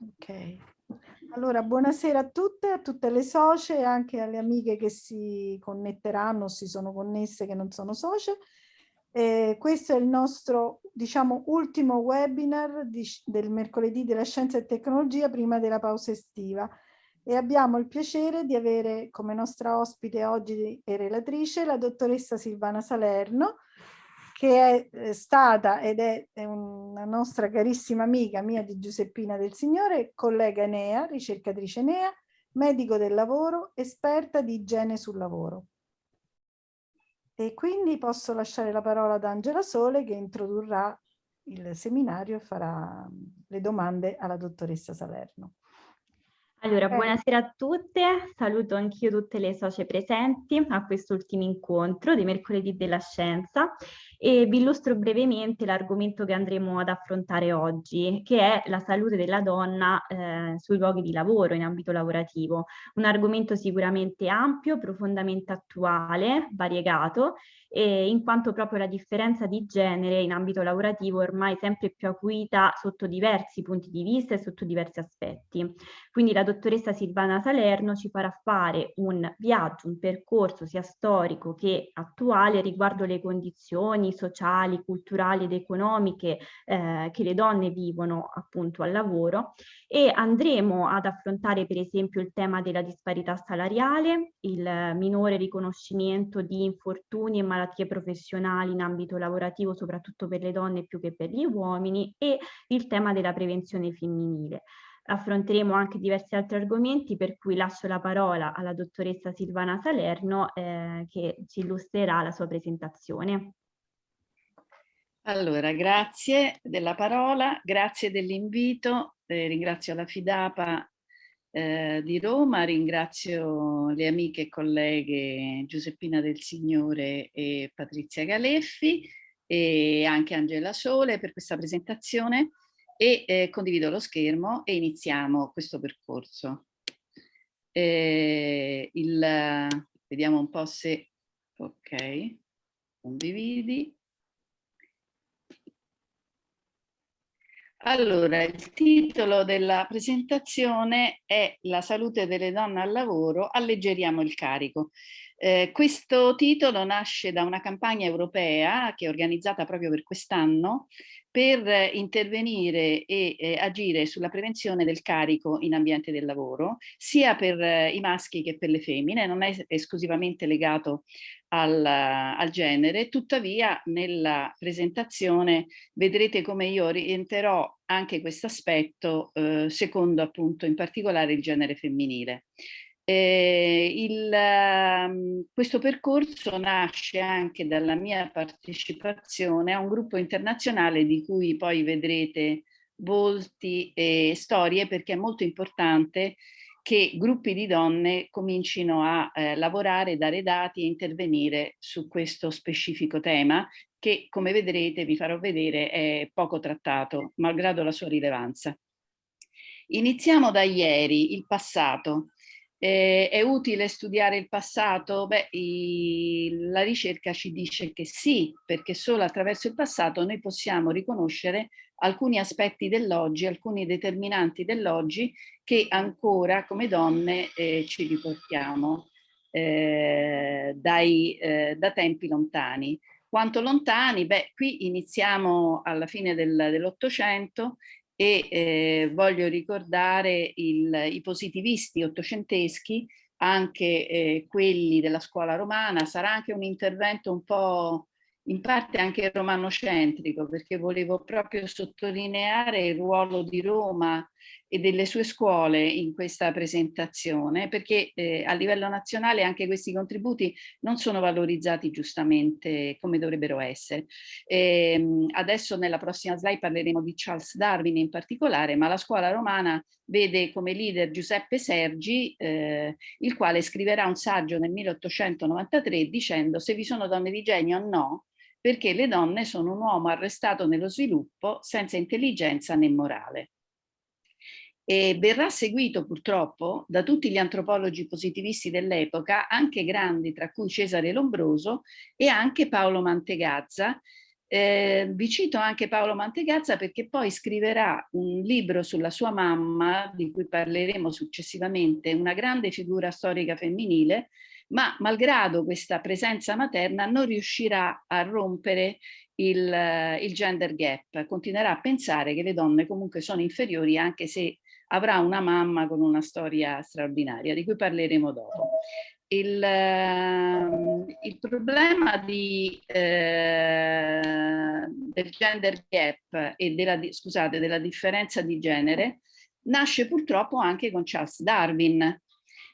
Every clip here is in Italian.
Ok. Allora, buonasera a tutte, a tutte le socie e anche alle amiche che si connetteranno si sono connesse che non sono socie. Eh, questo è il nostro, diciamo, ultimo webinar di, del mercoledì della scienza e tecnologia prima della pausa estiva e abbiamo il piacere di avere come nostra ospite oggi e relatrice la dottoressa Silvana Salerno, che è eh, stata ed è, una nostra carissima amica mia di Giuseppina del Signore, collega Enea, ricercatrice Enea, medico del lavoro, esperta di igiene sul lavoro. E quindi posso lasciare la parola ad Angela Sole che introdurrà il seminario e farà le domande alla dottoressa Salerno. Allora, buonasera a tutte, saluto anch'io tutte le socie presenti a quest'ultimo incontro di mercoledì della scienza e vi illustro brevemente l'argomento che andremo ad affrontare oggi, che è la salute della donna eh, sui luoghi di lavoro in ambito lavorativo. Un argomento sicuramente ampio, profondamente attuale, variegato eh, in quanto proprio la differenza di genere in ambito lavorativo è ormai sempre più acuita sotto diversi punti di vista e sotto diversi aspetti. Quindi la dottoressa Silvana Salerno ci farà fare un viaggio, un percorso sia storico che attuale riguardo le condizioni sociali, culturali ed economiche eh, che le donne vivono appunto al lavoro e andremo ad affrontare per esempio il tema della disparità salariale, il minore riconoscimento di infortuni e malattie professionali in ambito lavorativo, soprattutto per le donne più che per gli uomini, e il tema della prevenzione femminile. Affronteremo anche diversi altri argomenti, per cui lascio la parola alla dottoressa Silvana Salerno eh, che ci illustrerà la sua presentazione. Allora, grazie della parola, grazie dell'invito, eh, ringrazio la Fidapa eh, di Roma, ringrazio le amiche e colleghe Giuseppina del Signore e Patrizia Galeffi e anche Angela Sole per questa presentazione e eh, condivido lo schermo e iniziamo questo percorso. Eh, il, vediamo un po' se... ok, condividi. Allora, il titolo della presentazione è La salute delle donne al lavoro, alleggeriamo il carico. Eh, questo titolo nasce da una campagna europea che è organizzata proprio per quest'anno per intervenire e eh, agire sulla prevenzione del carico in ambiente del lavoro, sia per eh, i maschi che per le femmine, non è esclusivamente legato al, al, genere, tuttavia nella presentazione vedrete come io orienterò anche questo aspetto eh, secondo appunto in particolare il genere femminile. Eh, il, um, questo percorso nasce anche dalla mia partecipazione a un gruppo internazionale di cui poi vedrete volti e storie perché è molto importante che gruppi di donne comincino a eh, lavorare, dare dati e intervenire su questo specifico tema che come vedrete, vi farò vedere, è poco trattato, malgrado la sua rilevanza. Iniziamo da ieri, il passato. Eh, è utile studiare il passato? Beh, i, la ricerca ci dice che sì, perché solo attraverso il passato noi possiamo riconoscere alcuni aspetti dell'oggi, alcuni determinanti dell'oggi che ancora come donne eh, ci riportiamo eh, dai, eh, da tempi lontani. Quanto lontani? Beh, qui iniziamo alla fine del, dell'Ottocento e eh, voglio ricordare il, i positivisti ottocenteschi, anche eh, quelli della scuola romana, sarà anche un intervento un po' in parte anche romanocentrico, perché volevo proprio sottolineare il ruolo di Roma e delle sue scuole in questa presentazione, perché eh, a livello nazionale anche questi contributi non sono valorizzati giustamente come dovrebbero essere. E, ehm, adesso nella prossima slide parleremo di Charles Darwin in particolare, ma la scuola romana vede come leader Giuseppe Sergi, eh, il quale scriverà un saggio nel 1893 dicendo se vi sono donne di genio o no, perché le donne sono un uomo arrestato nello sviluppo senza intelligenza né morale. E verrà seguito purtroppo da tutti gli antropologi positivisti dell'epoca, anche grandi, tra cui Cesare Lombroso e anche Paolo Mantegazza, Eh, vi cito anche Paolo Mantegazza perché poi scriverà un libro sulla sua mamma, di cui parleremo successivamente, una grande figura storica femminile, ma malgrado questa presenza materna non riuscirà a rompere il, il gender gap, continuerà a pensare che le donne comunque sono inferiori anche se avrà una mamma con una storia straordinaria, di cui parleremo dopo. Il, ehm, il problema di, eh, del gender gap e della, scusate, della differenza di genere nasce purtroppo anche con Charles Darwin,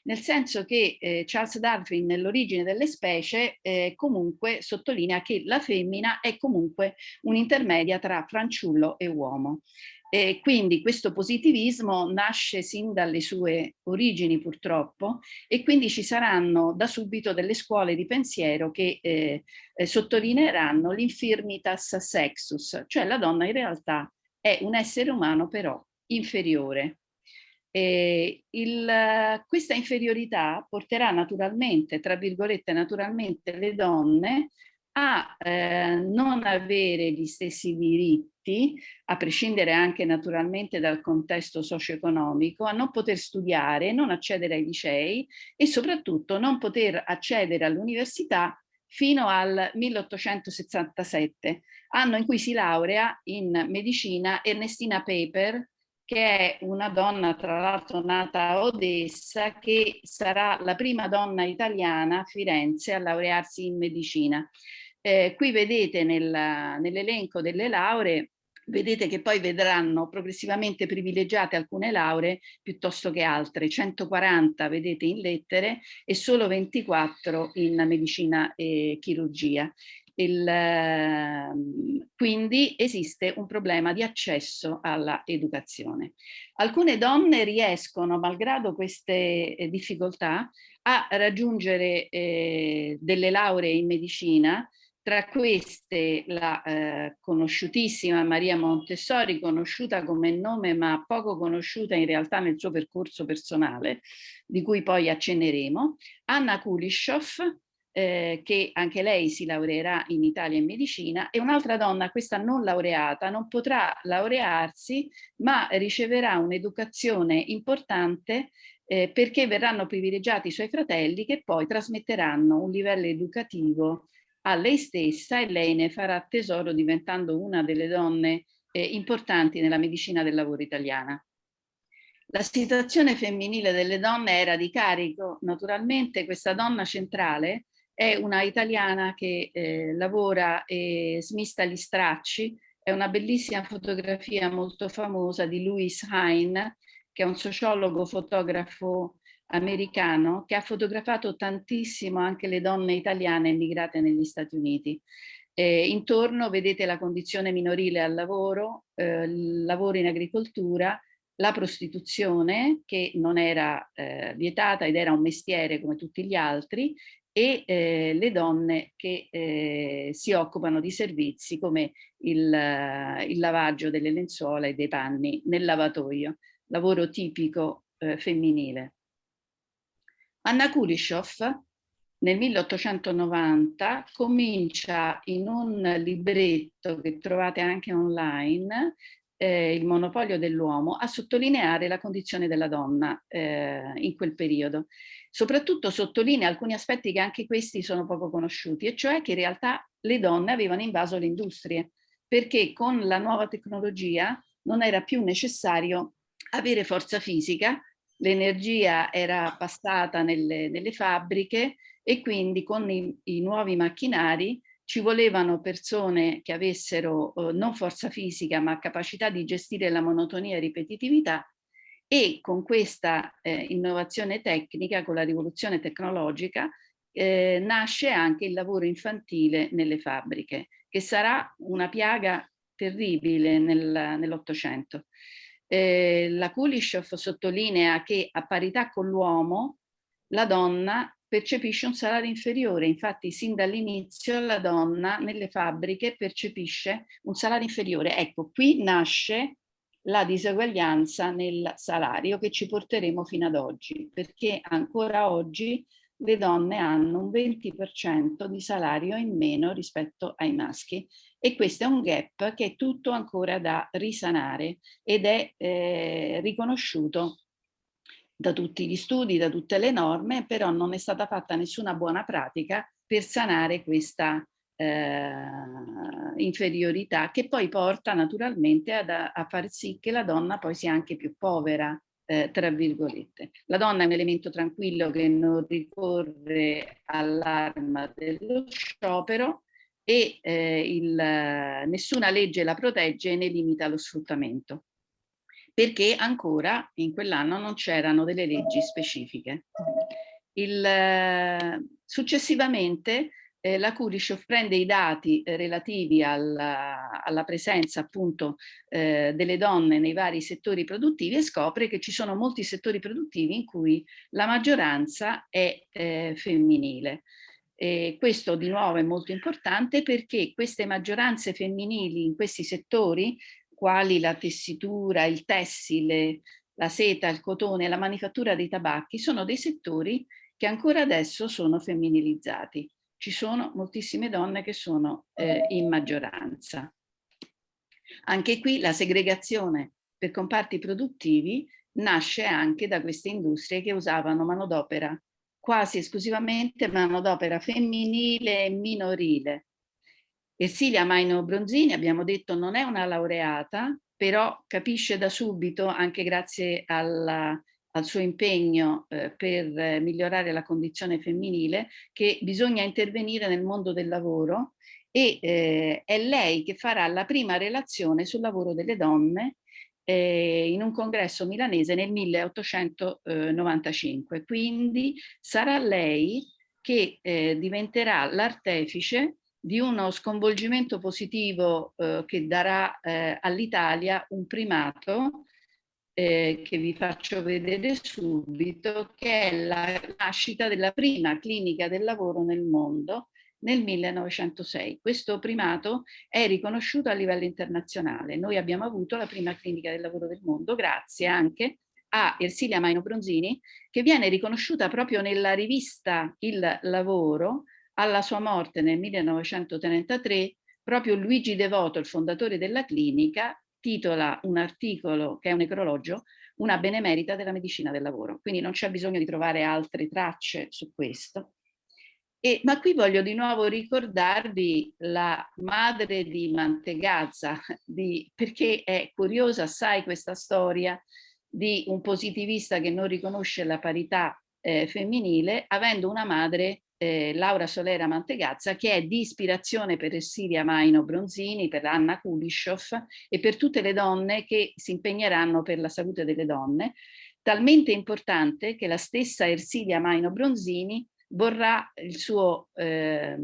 nel senso che eh, Charles Darwin nell'origine delle specie eh, comunque sottolinea che la femmina è comunque un'intermedia tra fanciullo e uomo. E quindi questo positivismo nasce sin dalle sue origini purtroppo e quindi ci saranno da subito delle scuole di pensiero che eh, eh, sottolineeranno l'infirmitas sexus, cioè la donna in realtà è un essere umano però inferiore. Il, questa inferiorità porterà naturalmente, tra virgolette naturalmente, le donne a eh, non avere gli stessi diritti, a prescindere anche naturalmente dal contesto socio-economico, a non poter studiare, non accedere ai licei e soprattutto non poter accedere all'università fino al 1867, anno in cui si laurea in medicina Ernestina Paper, che è una donna tra l'altro nata a Odessa, che sarà la prima donna italiana a Firenze a laurearsi in medicina. Eh, qui vedete nell'elenco nell delle lauree vedete che poi vedranno progressivamente privilegiate alcune lauree piuttosto che altre, 140 vedete in lettere e solo 24 in medicina e chirurgia. Il, ehm, quindi esiste un problema di accesso alla educazione. Alcune donne riescono, malgrado queste eh, difficoltà, a raggiungere eh, delle lauree in medicina tra queste la eh, conosciutissima Maria Montessori, conosciuta come nome ma poco conosciuta in realtà nel suo percorso personale, di cui poi accenneremo, Anna Kulishov, eh, che anche lei si laureerà in Italia in medicina, e un'altra donna, questa non laureata, non potrà laurearsi, ma riceverà un'educazione importante eh, perché verranno privilegiati i suoi fratelli che poi trasmetteranno un livello educativo a lei stessa e lei ne farà tesoro diventando una delle donne eh, importanti nella medicina del lavoro italiana. La situazione femminile delle donne era di carico, naturalmente questa donna centrale è una italiana che eh, lavora e smista gli stracci, è una bellissima fotografia molto famosa di Louis Hine, che è un sociologo fotografo americano che ha fotografato tantissimo anche le donne italiane emigrate negli Stati Uniti. Eh, intorno vedete la condizione minorile al lavoro, eh, il lavoro in agricoltura, la prostituzione che non era eh, vietata ed era un mestiere come tutti gli altri e eh, le donne che eh, si occupano di servizi come il, il, lavaggio delle lenzuola e dei panni nel lavatoio, lavoro tipico eh, femminile. Anna Kulishov nel 1890 comincia in un libretto che trovate anche online, eh, Il monopolio dell'uomo, a sottolineare la condizione della donna eh, in quel periodo. Soprattutto sottolinea alcuni aspetti che anche questi sono poco conosciuti, e cioè che in realtà le donne avevano invaso le industrie, perché con la nuova tecnologia non era più necessario avere forza fisica l'energia era passata nelle, nelle, fabbriche e quindi con i, i, nuovi macchinari ci volevano persone che avessero eh, non forza fisica ma capacità di gestire la monotonia e ripetitività e con questa eh, innovazione tecnica, con la rivoluzione tecnologica, eh, nasce anche il lavoro infantile nelle fabbriche, che sarà una piaga terribile nel, nell'Ottocento. Eh, la Kulishov sottolinea che a parità con l'uomo la donna percepisce un salario inferiore, infatti sin dall'inizio la donna nelle fabbriche percepisce un salario inferiore. Ecco, qui nasce la diseguaglianza nel salario che ci porteremo fino ad oggi, perché ancora oggi le donne hanno un 20% di salario in meno rispetto ai maschi e questo è un gap che è tutto ancora da risanare ed è eh, riconosciuto da tutti gli studi, da tutte le norme, però non è stata fatta nessuna buona pratica per sanare questa eh, inferiorità che poi porta naturalmente ad, a far sì che la donna poi sia anche più povera, eh, tra virgolette. La donna è un elemento tranquillo che non ricorre all'arma dello sciopero e eh, il, nessuna legge la protegge né limita lo sfruttamento perché ancora in quell'anno non c'erano delle leggi specifiche. Il, successivamente eh, la Kurishoff prende i dati eh, relativi alla, alla, presenza appunto eh, delle donne nei vari settori produttivi e scopre che ci sono molti settori produttivi in cui la maggioranza è eh, femminile. E questo di nuovo è molto importante perché queste maggioranze femminili in questi settori, quali la tessitura, il tessile, la seta, il cotone, la manifattura dei tabacchi, sono dei settori che ancora adesso sono femminilizzati ci sono moltissime donne che sono eh, in maggioranza. Anche qui la segregazione per comparti produttivi nasce anche da queste industrie che usavano manodopera quasi esclusivamente manodopera femminile e minorile. Ersilia Maino Bronzini, abbiamo detto, non è una laureata, però capisce da subito, anche grazie alla al suo impegno eh, per migliorare la condizione femminile, che bisogna intervenire nel mondo del lavoro e eh, è lei che farà la prima relazione sul lavoro delle donne eh, in un congresso milanese nel 1895. Quindi sarà lei che eh, diventerà l'artefice di uno sconvolgimento positivo eh, che darà all'Italia un primato eh, che vi faccio vedere subito, che è la nascita della prima clinica del lavoro nel mondo nel 1906. Questo primato è riconosciuto a livello internazionale. Noi abbiamo avuto la prima clinica del lavoro del mondo grazie anche a Ersilia Maino Bronzini, che viene riconosciuta proprio nella rivista Il Lavoro, alla sua morte nel 1933, proprio Luigi Devoto, il fondatore della clinica, titola un articolo che è un necrologio una benemerita della medicina del lavoro. Quindi non c'è bisogno di trovare altre tracce su questo. E, ma qui voglio di nuovo ricordarvi la madre di Mantegazza, di, perché è curiosa assai questa storia di un positivista che non riconosce la parità eh, femminile, avendo una madre eh, Laura Solera Mantegazza, che è di ispirazione per Ersilia Maino Bronzini, per Anna Kulishov e per tutte le donne che si impegneranno per la salute delle donne, talmente importante che la stessa Ersilia Maino Bronzini vorrà il suo, eh,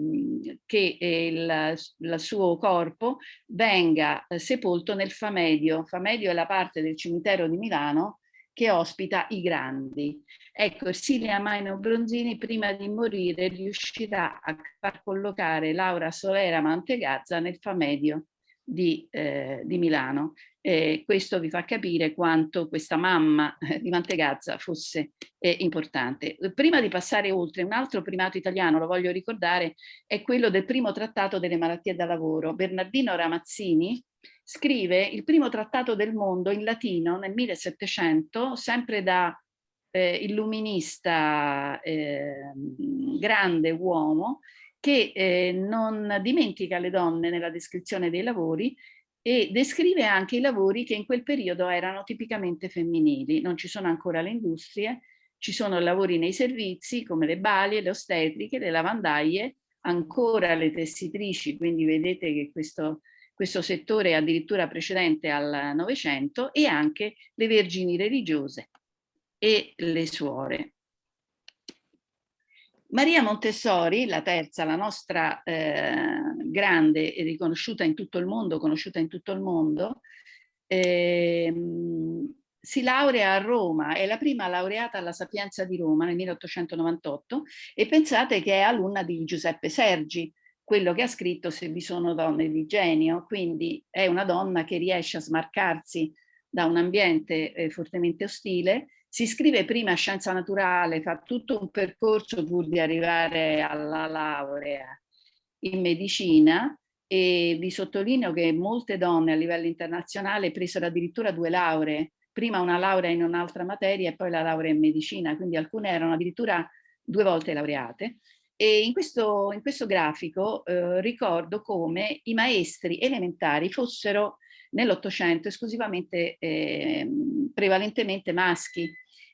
che il, il, suo corpo venga eh, sepolto nel Famedio. Famedio è la parte del cimitero di Milano che ospita i grandi. Ecco, Ersilia Maino Bronzini prima di morire riuscirà a far collocare Laura Solera Mantegazza nel Famedio di, eh, di Milano. Eh, questo vi fa capire quanto questa mamma eh, di Mantegazza fosse eh, importante. Prima di passare oltre, un altro primato italiano, lo voglio ricordare, è quello del primo trattato delle malattie da lavoro. Bernardino Ramazzini scrive il primo trattato del mondo in latino nel 1700, sempre da eh, illuminista eh, grande uomo, che eh, non dimentica le donne nella descrizione dei lavori e descrive anche i lavori che in quel periodo erano tipicamente femminili. Non ci sono ancora le industrie, ci sono lavori nei servizi come le balie, le ostetriche, le lavandaie, ancora le tessitrici, quindi vedete che questo questo settore addirittura precedente al Novecento e anche le vergini religiose e le suore. Maria Montessori, la terza, la nostra eh, grande e riconosciuta in tutto il mondo, conosciuta in tutto il mondo, eh, si laurea a Roma, è la prima laureata alla Sapienza di Roma nel 1898 e pensate che è alunna di Giuseppe Sergi, quello che ha scritto Se vi sono donne di genio, quindi è una donna che riesce a smarcarsi da un ambiente eh, fortemente ostile, si iscrive prima a scienza naturale, fa tutto un percorso pur di arrivare alla laurea in medicina e vi sottolineo che molte donne a livello internazionale presero addirittura due lauree, prima una laurea in un'altra materia e poi la laurea in medicina, quindi alcune erano addirittura due volte laureate. E in questo, in questo grafico eh, ricordo come i maestri elementari fossero nell'Ottocento esclusivamente, eh, prevalentemente maschi.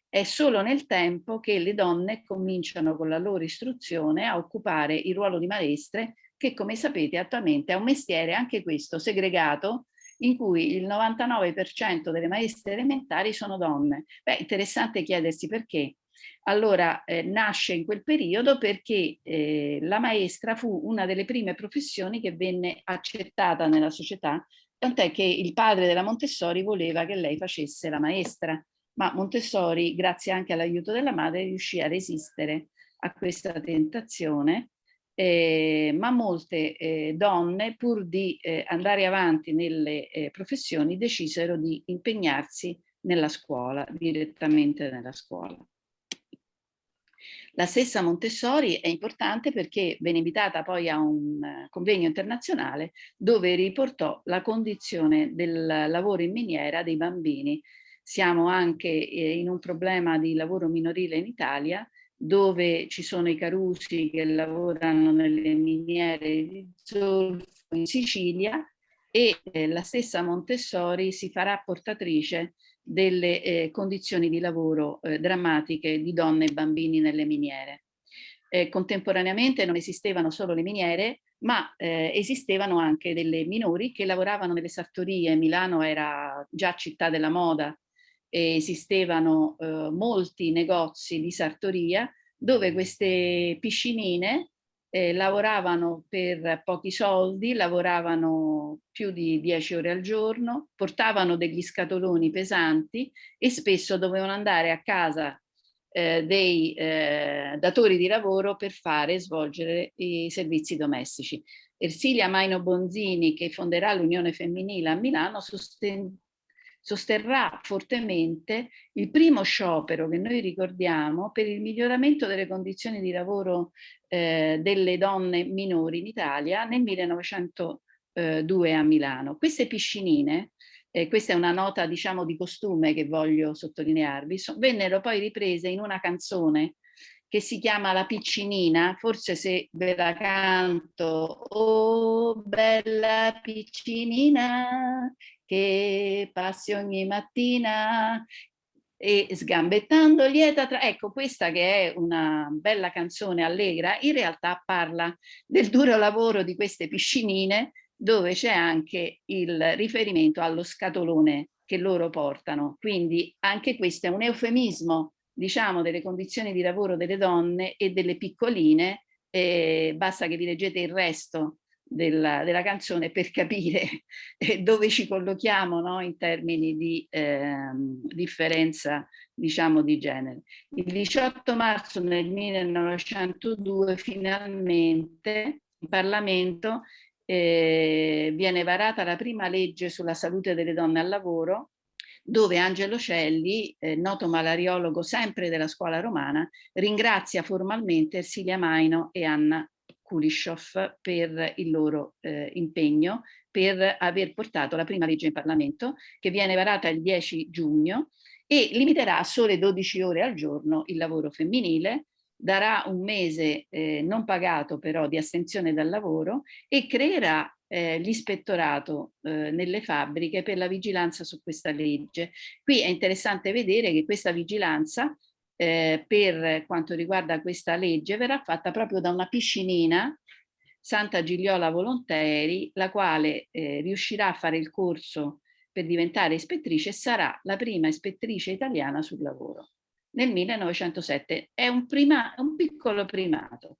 È solo nel tempo che le donne cominciano con la loro istruzione a occupare il ruolo di maestre che come sapete attualmente è un mestiere anche questo segregato in cui il 99% delle maestre elementari sono donne. Beh, interessante chiedersi perché. Allora, eh, nasce in quel periodo perché eh, la maestra fu una delle prime professioni che venne accettata nella società tant'è che il padre della Montessori voleva che lei facesse la maestra, ma Montessori, grazie anche all'aiuto della madre, riuscì a resistere a questa tentazione, eh, ma molte eh, donne, pur di eh, andare avanti nelle eh, professioni, decisero di impegnarsi nella scuola, direttamente nella scuola. La stessa Montessori è importante perché venne invitata poi a un eh, convegno internazionale dove riportò la condizione del lavoro in miniera dei bambini. Siamo anche eh, in un problema di lavoro minorile in Italia dove ci sono i carusi che lavorano nelle miniere di zolfo in Sicilia e eh, la stessa Montessori si farà portatrice delle eh, condizioni di lavoro eh, drammatiche di donne e bambini nelle miniere. Eh, contemporaneamente non esistevano solo le miniere, ma eh, esistevano anche delle minori che lavoravano nelle sartorie. Milano era già città della moda e esistevano eh, molti negozi di sartoria dove queste piscinine eh, lavoravano per pochi soldi, lavoravano più di 10 ore al giorno, portavano degli scatoloni pesanti e spesso dovevano andare a casa eh, dei eh, datori di lavoro per fare svolgere i servizi domestici. Ersilia Maino Bonzini, che fonderà l'Unione Femminile a Milano, sosterrà fortemente il primo sciopero che noi ricordiamo per il miglioramento delle condizioni di lavoro eh, delle donne minori in Italia nel 1902 a Milano. Queste piscinine, eh, questa è una nota diciamo di costume che voglio sottolinearvi, so, vennero poi riprese in una canzone che si chiama La piccinina, forse se ve la canto, oh bella piccinina, che passi ogni mattina e sgambettando lieta tra... Ecco, questa che è una bella canzone allegra, in realtà parla del duro lavoro di queste piscinine dove c'è anche il riferimento allo scatolone che loro portano. Quindi anche questo è un eufemismo, diciamo, delle condizioni di lavoro delle donne e delle piccoline, eh, basta che vi leggete il resto della, della canzone per capire eh, dove ci collochiamo no? in termini di eh, differenza diciamo di genere. Il 18 marzo del 1902 finalmente in Parlamento eh, viene varata la prima legge sulla salute delle donne al lavoro dove Angelo Celli, eh, noto malariologo sempre della scuola romana, ringrazia formalmente Ersilia Maino e Anna Kulishov per il loro eh, impegno per aver portato la prima legge in Parlamento che viene varata il 10 giugno e limiterà a sole 12 ore al giorno il lavoro femminile, darà un mese eh, non pagato però di astensione dal lavoro e creerà eh, l'ispettorato eh, nelle fabbriche per la vigilanza su questa legge. Qui è interessante vedere che questa vigilanza eh, per quanto riguarda questa legge verrà fatta proprio da una piscinina Santa Gigliola Volonteri, la quale eh, riuscirà a fare il corso per diventare ispettrice e sarà la prima ispettrice italiana sul lavoro nel 1907. È un, prima, un piccolo primato.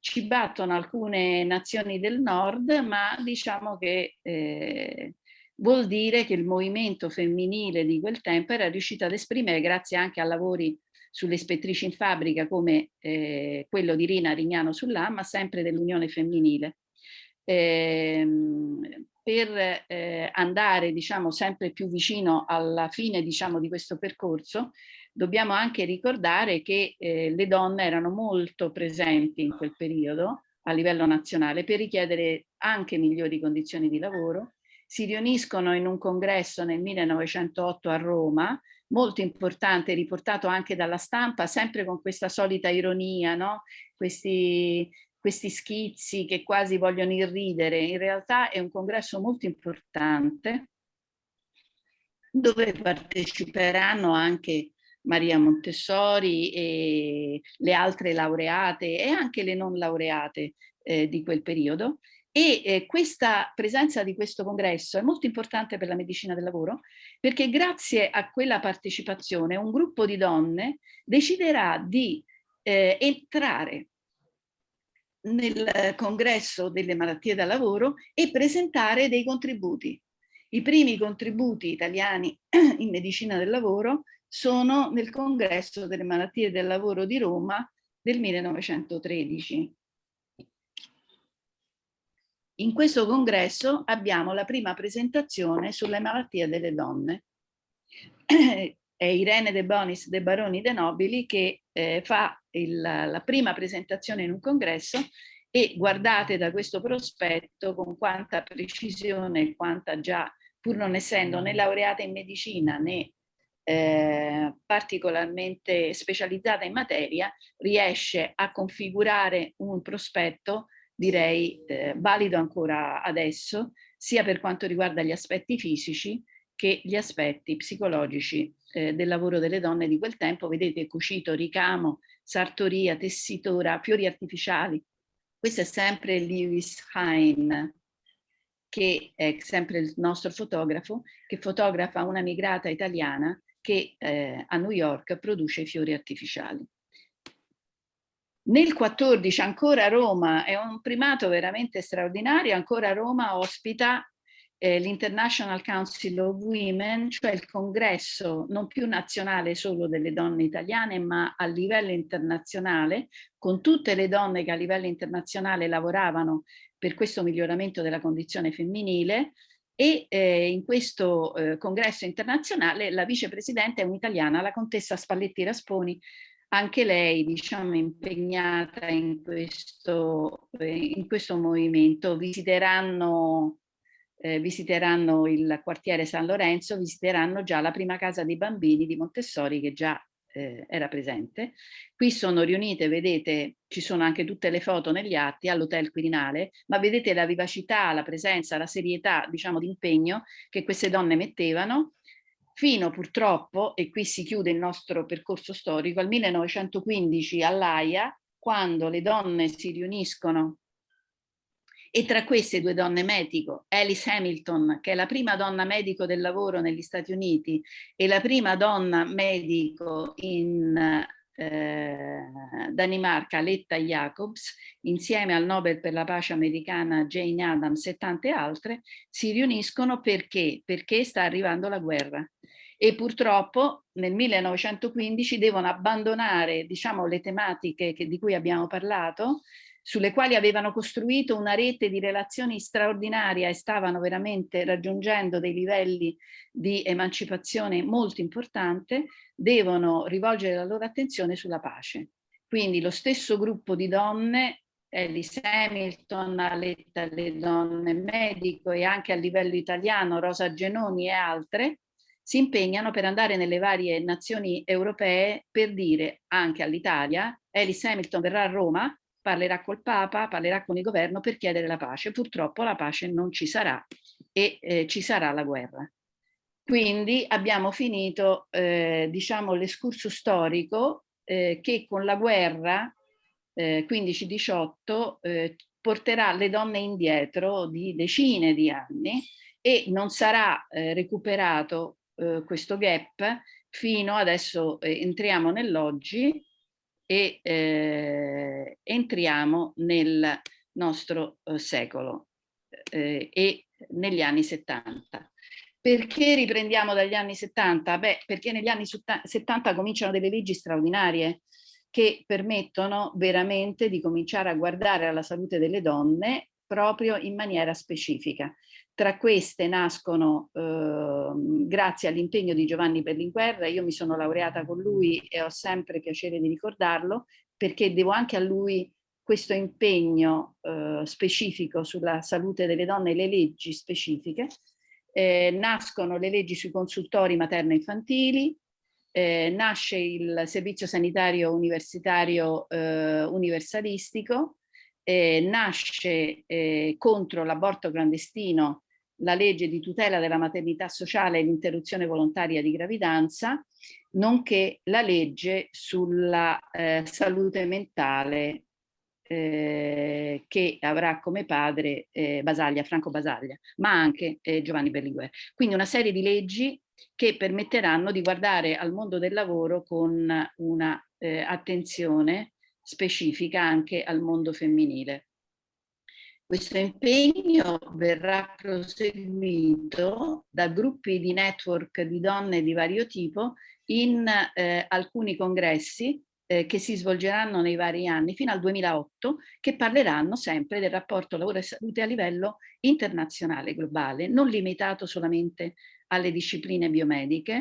Ci battono alcune nazioni del nord, ma diciamo che eh, vuol dire che il movimento femminile di quel tempo era riuscito ad esprimere, grazie anche a lavori sulle ispettrici in fabbrica come eh, quello di Rina Rignano sull'A, ma sempre dell'Unione Femminile. Eh, per eh, andare diciamo, sempre più vicino alla fine diciamo, di questo percorso, dobbiamo anche ricordare che eh, le donne erano molto presenti in quel periodo a livello nazionale per richiedere anche migliori condizioni di lavoro, si riuniscono in un congresso nel 1908 a Roma, molto importante, riportato anche dalla stampa, sempre con questa solita ironia, no? questi, questi schizzi che quasi vogliono irridere. In realtà è un congresso molto importante dove parteciperanno anche Maria Montessori e le altre laureate e anche le non laureate eh, di quel periodo e eh, questa presenza di questo congresso è molto importante per la medicina del lavoro perché grazie a quella partecipazione un gruppo di donne deciderà di eh, entrare nel congresso delle malattie da lavoro e presentare dei contributi. I primi contributi italiani in medicina del lavoro sono nel congresso delle malattie del lavoro di Roma del 1913. In questo congresso abbiamo la prima presentazione sulle malattie delle donne. È Irene De Bonis De Baroni De Nobili che eh, fa il, la prima presentazione in un congresso e guardate da questo prospetto con quanta precisione e quanta già, pur non essendo né laureata in medicina né eh, particolarmente specializzata in materia, riesce a configurare un prospetto direi eh, valido ancora adesso, sia per quanto riguarda gli aspetti fisici che gli aspetti psicologici eh, del lavoro delle donne di quel tempo. Vedete cucito, ricamo, sartoria, tessitura, fiori artificiali. Questo è sempre Lewis Hine, che è sempre il nostro fotografo, che fotografa una migrata italiana che eh, a New York produce fiori artificiali. Nel 14 ancora Roma, è un primato veramente straordinario, ancora Roma ospita eh, l'International Council of Women, cioè il congresso non più nazionale solo delle donne italiane, ma a livello internazionale, con tutte le donne che a livello internazionale lavoravano per questo miglioramento della condizione femminile, e eh, in questo eh, congresso internazionale la vicepresidente è un'italiana, la contessa Spalletti Rasponi, anche lei diciamo impegnata in questo, in questo movimento, visiteranno, eh, visiteranno il quartiere San Lorenzo, visiteranno già la prima casa dei bambini di Montessori che già eh, era presente. Qui sono riunite, vedete, ci sono anche tutte le foto negli atti all'Hotel Quirinale, ma vedete la vivacità, la presenza, la serietà, diciamo, di impegno che queste donne mettevano fino purtroppo, e qui si chiude il nostro percorso storico, al 1915 all'AIA, quando le donne si riuniscono e tra queste due donne medico, Alice Hamilton, che è la prima donna medico del lavoro negli Stati Uniti e la prima donna medico in eh, Danimarca, Letta Jacobs, insieme al Nobel per la pace americana Jane Addams e tante altre, si riuniscono perché? Perché sta arrivando la guerra e purtroppo nel 1915 devono abbandonare diciamo, le tematiche che, di cui abbiamo parlato, sulle quali avevano costruito una rete di relazioni straordinaria e stavano veramente raggiungendo dei livelli di emancipazione molto importante, devono rivolgere la loro attenzione sulla pace. Quindi lo stesso gruppo di donne Alice Hamilton, Aletta le donne medico e anche a livello italiano Rosa Genoni e altre, si impegnano per andare nelle varie nazioni europee per dire anche all'Italia, Alice Hamilton verrà a Roma, parlerà col Papa, parlerà con il governo per chiedere la pace. Purtroppo la pace non ci sarà e eh, ci sarà la guerra. Quindi abbiamo finito, eh, diciamo, l'escurso storico eh, che con la guerra 15-18 eh, eh, porterà le donne indietro di decine di anni e non sarà eh, recuperato questo gap fino adesso entriamo nell'oggi e eh, entriamo nel nostro eh, secolo eh, e negli anni 70. Perché riprendiamo dagli anni 70? Beh, perché negli anni 70 cominciano delle leggi straordinarie che permettono veramente di cominciare a guardare alla salute delle donne proprio in maniera specifica. Tra queste nascono, eh, grazie all'impegno di Giovanni Berlinguer, io mi sono laureata con lui e ho sempre piacere di ricordarlo, perché devo anche a lui questo impegno eh, specifico sulla salute delle donne e le leggi specifiche. Eh, nascono le leggi sui consultori materno-infantili, eh, nasce il servizio sanitario universitario eh, universalistico, eh, nasce eh, contro l'aborto clandestino la legge di tutela della maternità sociale e l'interruzione volontaria di gravidanza, nonché la legge sulla eh, salute mentale eh, che avrà come padre eh, Basaglia, Franco Basaglia, ma anche eh, Giovanni Berlinguer. Quindi una serie di leggi che permetteranno di guardare al mondo del lavoro con una eh, attenzione specifica anche al mondo femminile. Questo impegno verrà proseguito da gruppi di network di donne di vario tipo in eh, alcuni congressi eh, che si svolgeranno nei vari anni fino al 2008 che parleranno sempre del rapporto lavoro e salute a livello internazionale, globale, non limitato solamente alle discipline biomediche,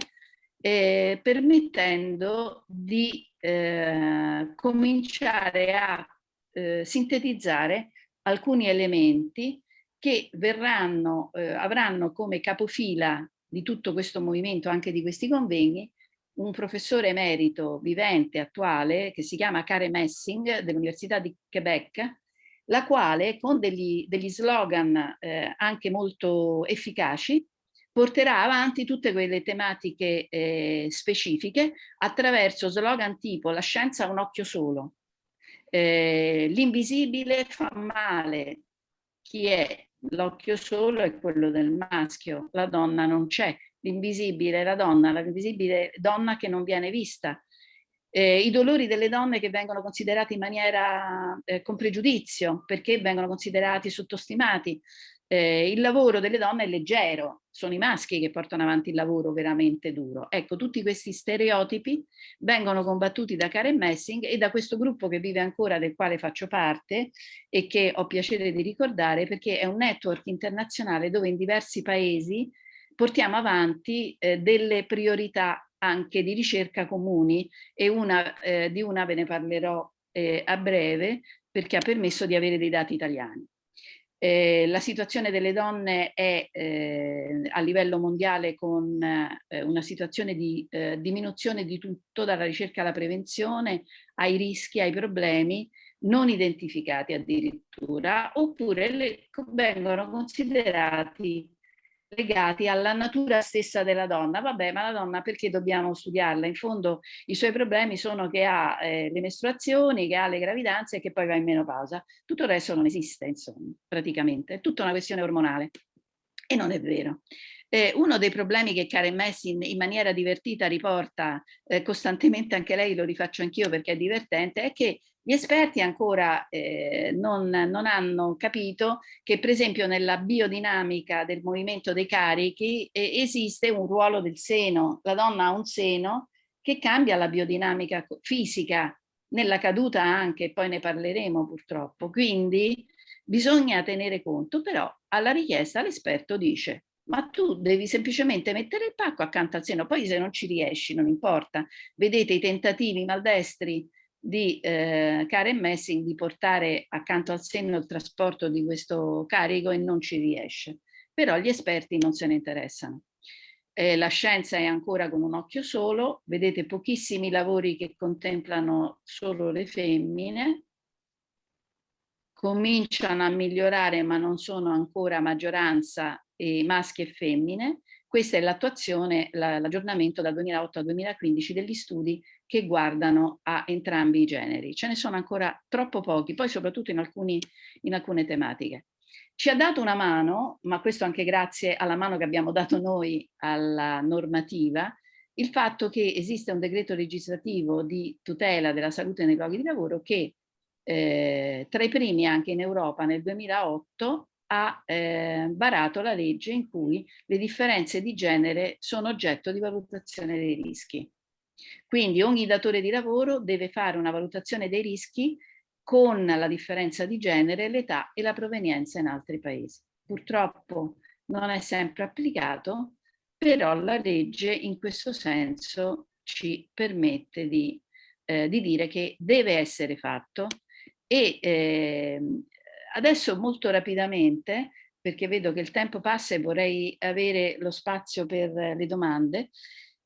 eh, permettendo di eh, cominciare a eh, sintetizzare alcuni elementi che verranno, eh, avranno come capofila di tutto questo movimento, anche di questi convegni, un professore emerito vivente, attuale, che si chiama Karen Messing dell'Università di Quebec, la quale con degli, degli slogan eh, anche molto efficaci porterà avanti tutte quelle tematiche eh, specifiche attraverso slogan tipo la scienza ha un occhio solo, eh, l'invisibile fa male, chi è? L'occhio solo è quello del maschio, la donna non c'è, l'invisibile è la donna, l'invisibile donna che non viene vista, eh, i dolori delle donne che vengono considerati in maniera eh, con pregiudizio perché vengono considerati sottostimati, eh, il lavoro delle donne è leggero, sono i maschi che portano avanti il lavoro veramente duro. Ecco, tutti questi stereotipi vengono combattuti da Karen Messing e da questo gruppo che vive ancora, del quale faccio parte e che ho piacere di ricordare perché è un network internazionale dove in diversi paesi portiamo avanti eh, delle priorità anche di ricerca comuni e una, eh, di una ve ne parlerò eh, a breve perché ha permesso di avere dei dati italiani. Eh, la situazione delle donne è eh, a livello mondiale con eh, una situazione di eh, diminuzione di tutto, dalla ricerca alla prevenzione, ai rischi, ai problemi non identificati addirittura, oppure le, vengono considerati legati alla natura stessa della donna. Vabbè, ma la donna perché dobbiamo studiarla? In fondo i suoi problemi sono che ha eh, le mestruazioni, che ha le gravidanze e che poi va in menopausa. Tutto il resto non esiste, insomma, praticamente. È tutta una questione ormonale. E non è vero. Eh, uno dei problemi che Karen Messin in maniera divertita riporta eh, costantemente, anche lei lo rifaccio anch'io perché è divertente, è che gli esperti ancora eh, non, non, hanno capito che per esempio nella biodinamica del movimento dei carichi eh, esiste un ruolo del seno, la donna ha un seno che cambia la biodinamica fisica, nella caduta anche, poi ne parleremo purtroppo, quindi bisogna tenere conto, però alla richiesta l'esperto dice ma tu devi semplicemente mettere il pacco accanto al seno, poi se non ci riesci non importa, vedete i tentativi maldestri di eh, Karen Messing di portare accanto al seno il trasporto di questo carico e non ci riesce. Però gli esperti non se ne interessano. Eh, la scienza è ancora con un occhio solo, vedete pochissimi lavori che contemplano solo le femmine, cominciano a migliorare ma non sono ancora maggioranza eh, maschi e femmine, questa è l'attuazione, l'aggiornamento dal 2008 al 2015 degli studi che guardano a entrambi i generi. Ce ne sono ancora troppo pochi, poi soprattutto in, alcuni, in alcune tematiche. Ci ha dato una mano, ma questo anche grazie alla mano che abbiamo dato noi alla normativa, il fatto che esiste un decreto legislativo di tutela della salute nei luoghi di lavoro che eh, tra i primi anche in Europa nel 2008 ha eh, varato la legge in cui le differenze di genere sono oggetto di valutazione dei rischi. Quindi ogni datore di lavoro deve fare una valutazione dei rischi con la differenza di genere, l'età e la provenienza in altri paesi. Purtroppo non è sempre applicato, però la legge in questo senso ci permette di, eh, di dire che deve essere fatto E eh, adesso molto rapidamente, perché vedo che il tempo passa e vorrei avere lo spazio per le domande,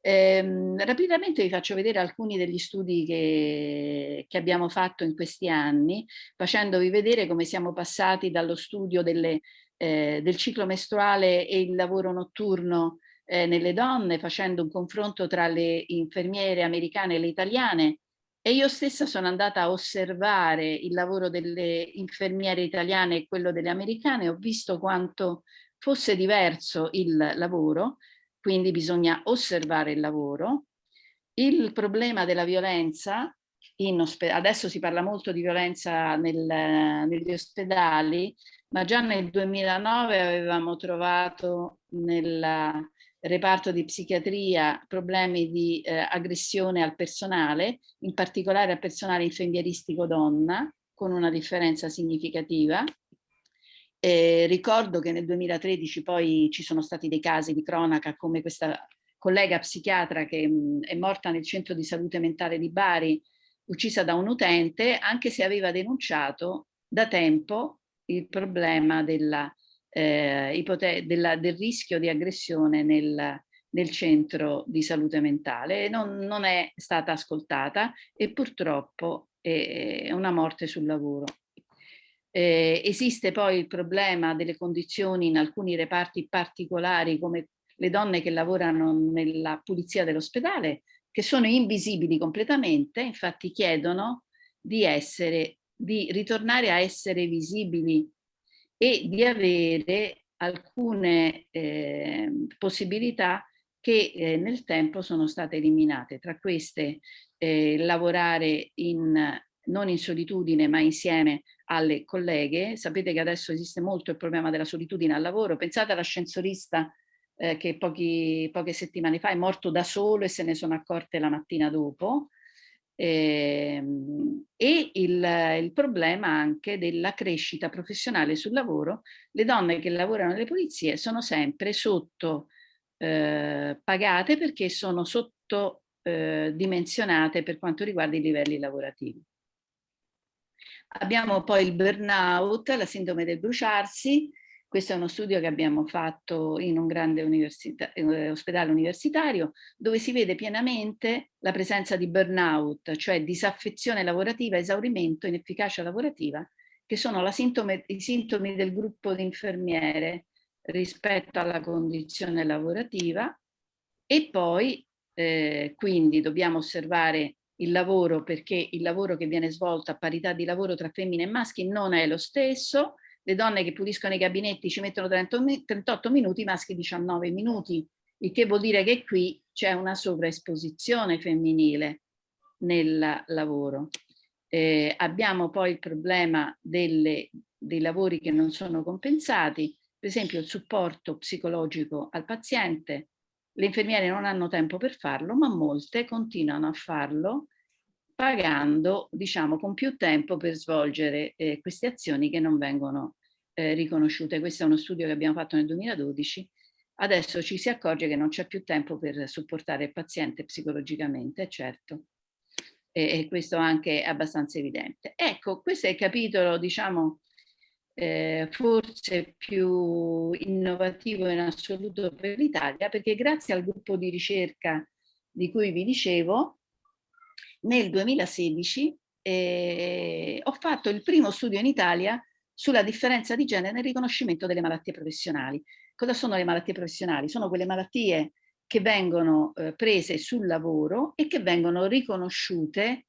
eh, rapidamente vi faccio vedere alcuni degli studi che, che, abbiamo fatto in questi anni, facendovi vedere come siamo passati dallo studio delle, eh, del ciclo mestruale e il lavoro notturno eh, nelle donne, facendo un confronto tra le infermiere americane e le italiane, e io stessa sono andata a osservare il lavoro delle infermiere italiane e quello delle americane, ho visto quanto fosse diverso il lavoro, quindi bisogna osservare il lavoro. Il problema della violenza, adesso si parla molto di violenza nel, negli ospedali, ma già nel 2009 avevamo trovato nel reparto di psichiatria problemi di eh, aggressione al personale, in particolare al personale infermieristico donna, con una differenza significativa. Eh, ricordo che nel 2013 poi ci sono stati dei casi di cronaca come questa collega psichiatra che mh, è morta nel centro di salute mentale di Bari, uccisa da un utente, anche se aveva denunciato da tempo il problema della, eh, della, del rischio di aggressione nel, nel, centro di salute mentale. Non, non è stata ascoltata e purtroppo è una morte sul lavoro. Eh, esiste poi il problema delle condizioni in alcuni reparti particolari come le donne che lavorano nella pulizia dell'ospedale che sono invisibili completamente, infatti chiedono di, essere, di ritornare a essere visibili e di avere alcune eh, possibilità che eh, nel tempo sono state eliminate. Tra queste eh, lavorare in non in solitudine ma insieme alle colleghe. Sapete che adesso esiste molto il problema della solitudine al lavoro. Pensate all'ascensorista eh, che pochi, poche settimane fa è morto da solo e se ne sono accorte la mattina dopo. Eh, e il, il, problema anche della crescita professionale sul lavoro. Le donne che lavorano nelle pulizie sono sempre sotto eh, pagate perché sono sotto eh, per quanto riguarda i livelli lavorativi. Abbiamo poi il burnout, la sindrome del bruciarsi, questo è uno studio che abbiamo fatto in un grande università, eh, ospedale universitario dove si vede pienamente la presenza di burnout, cioè disaffezione lavorativa, esaurimento, inefficacia lavorativa, che sono sintome, i sintomi del gruppo di infermiere rispetto alla condizione lavorativa. E poi eh, quindi dobbiamo osservare il lavoro perché il lavoro che viene svolto a parità di lavoro tra femmine e maschi non è lo stesso, le donne che puliscono i gabinetti ci mettono 38 minuti, i maschi 19 minuti, il che vuol dire che qui c'è una sovraesposizione femminile nel lavoro. Eh, abbiamo poi il problema delle, dei lavori che non sono compensati, per esempio il supporto psicologico al paziente, le infermiere non hanno tempo per farlo, ma molte continuano a farlo pagando, diciamo, con più tempo per svolgere eh, queste azioni che non vengono eh, riconosciute. Questo è uno studio che abbiamo fatto nel 2012. Adesso ci si accorge che non c'è più tempo per supportare il paziente psicologicamente, certo. E, e questo anche è abbastanza evidente. Ecco, questo è il capitolo, diciamo, eh, forse più innovativo in assoluto per l'Italia, perché grazie al gruppo di ricerca di cui vi dicevo, nel 2016 eh, ho fatto il primo studio in Italia sulla differenza di genere nel riconoscimento delle malattie professionali. Cosa sono le malattie professionali? Sono quelle malattie che vengono eh, prese sul lavoro e che vengono riconosciute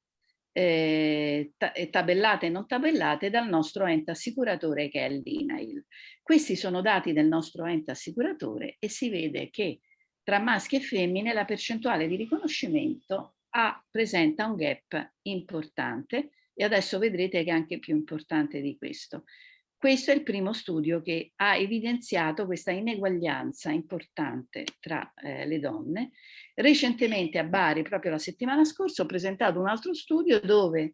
eh, tabellate e non tabellate dal nostro ente assicuratore che è l'INAIL. Questi sono dati del nostro ente assicuratore e si vede che tra maschi e femmine la percentuale di riconoscimento ha, presenta un gap importante e adesso vedrete che è anche più importante di questo. Questo è il primo studio che ha evidenziato questa ineguaglianza importante tra eh, le donne. Recentemente a Bari, proprio la settimana scorsa, ho presentato un altro studio dove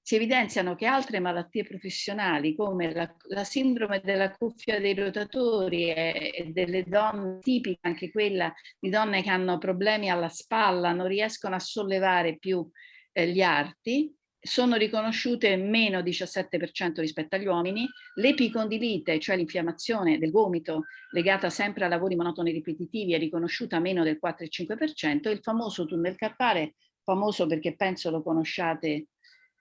si evidenziano che altre malattie professionali come la, la sindrome della cuffia dei rotatori e, e, delle donne, tipica anche quella di donne che hanno problemi alla spalla, non riescono a sollevare più eh, gli arti, sono riconosciute meno 17% rispetto agli uomini, l'epicondilite, cioè l'infiammazione del gomito legata sempre a lavori monotoni ripetitivi, è riconosciuta meno del 4,5%, e il famoso tunnel carpale, famoso perché penso lo conosciate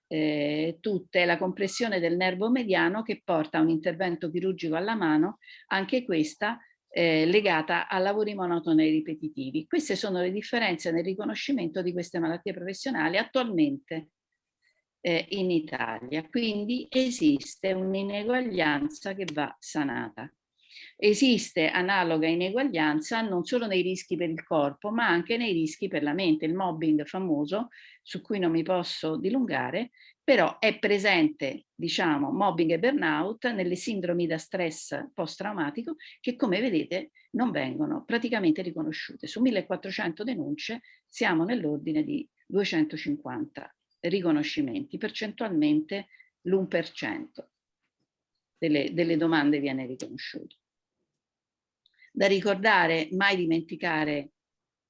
eh, tutte, la compressione del nervo mediano che porta a un intervento chirurgico alla mano, anche questa eh, legata a lavori monotoni ripetitivi. Queste sono le differenze nel riconoscimento di queste malattie professionali attualmente eh, in Italia. Quindi esiste un'ineguaglianza che va sanata. Esiste analoga ineguaglianza non solo nei rischi per il corpo, ma anche nei rischi per la mente. Il mobbing famoso, su cui non mi posso dilungare, però è presente, diciamo, mobbing e burnout nelle sindromi da stress post-traumatico che, come vedete, non vengono praticamente riconosciute. Su 1400 denunce siamo nell'ordine di 250 riconoscimenti, percentualmente l'1% delle, delle domande viene riconosciuto. Da ricordare, mai dimenticare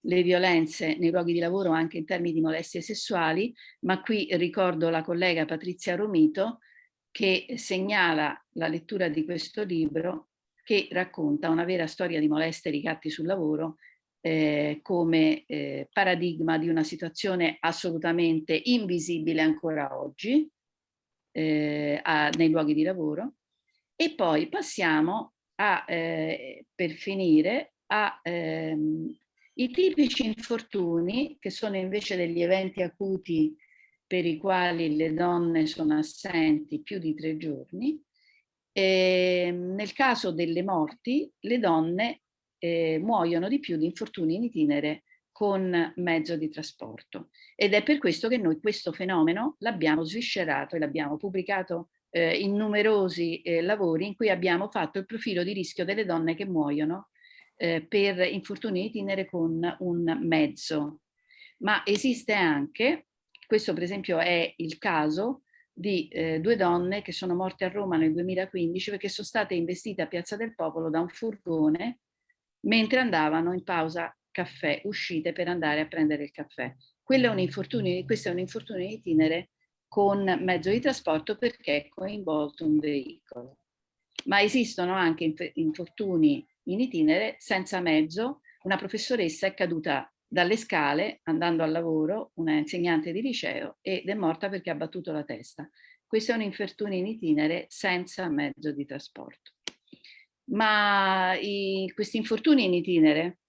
le violenze nei luoghi di lavoro anche in termini di molestie sessuali, ma qui ricordo la collega Patrizia Romito che segnala la lettura di questo libro che racconta una vera storia di molestie e ricatti sul lavoro eh, come eh, paradigma di una situazione assolutamente invisibile ancora oggi eh, a, nei luoghi di lavoro. E poi passiamo a, eh, per finire, ai ehm, tipici infortuni che sono invece degli eventi acuti per i quali le donne sono assenti più di tre giorni. Ehm, nel caso delle morti, le donne eh, muoiono di più di infortuni in itinere con mezzo di trasporto. Ed è per questo che noi questo fenomeno l'abbiamo sviscerato e l'abbiamo pubblicato eh, in numerosi eh, lavori in cui abbiamo fatto il profilo di rischio delle donne che muoiono eh, per infortuni in itinere con un mezzo. Ma esiste anche, questo per esempio è il caso di eh, due donne che sono morte a Roma nel 2015 perché sono state investite a Piazza del Popolo da un furgone mentre andavano in pausa caffè, uscite per andare a prendere il caffè. Quello è un infortunio, questo è un infortunio in itinere con mezzo di trasporto perché è coinvolto un veicolo. Ma esistono anche infortuni in itinere senza mezzo. Una professoressa è caduta dalle scale andando al lavoro, una insegnante di liceo, ed è morta perché ha battuto la testa. Questo è un infortunio in itinere senza mezzo di trasporto ma i, questi infortuni in itinere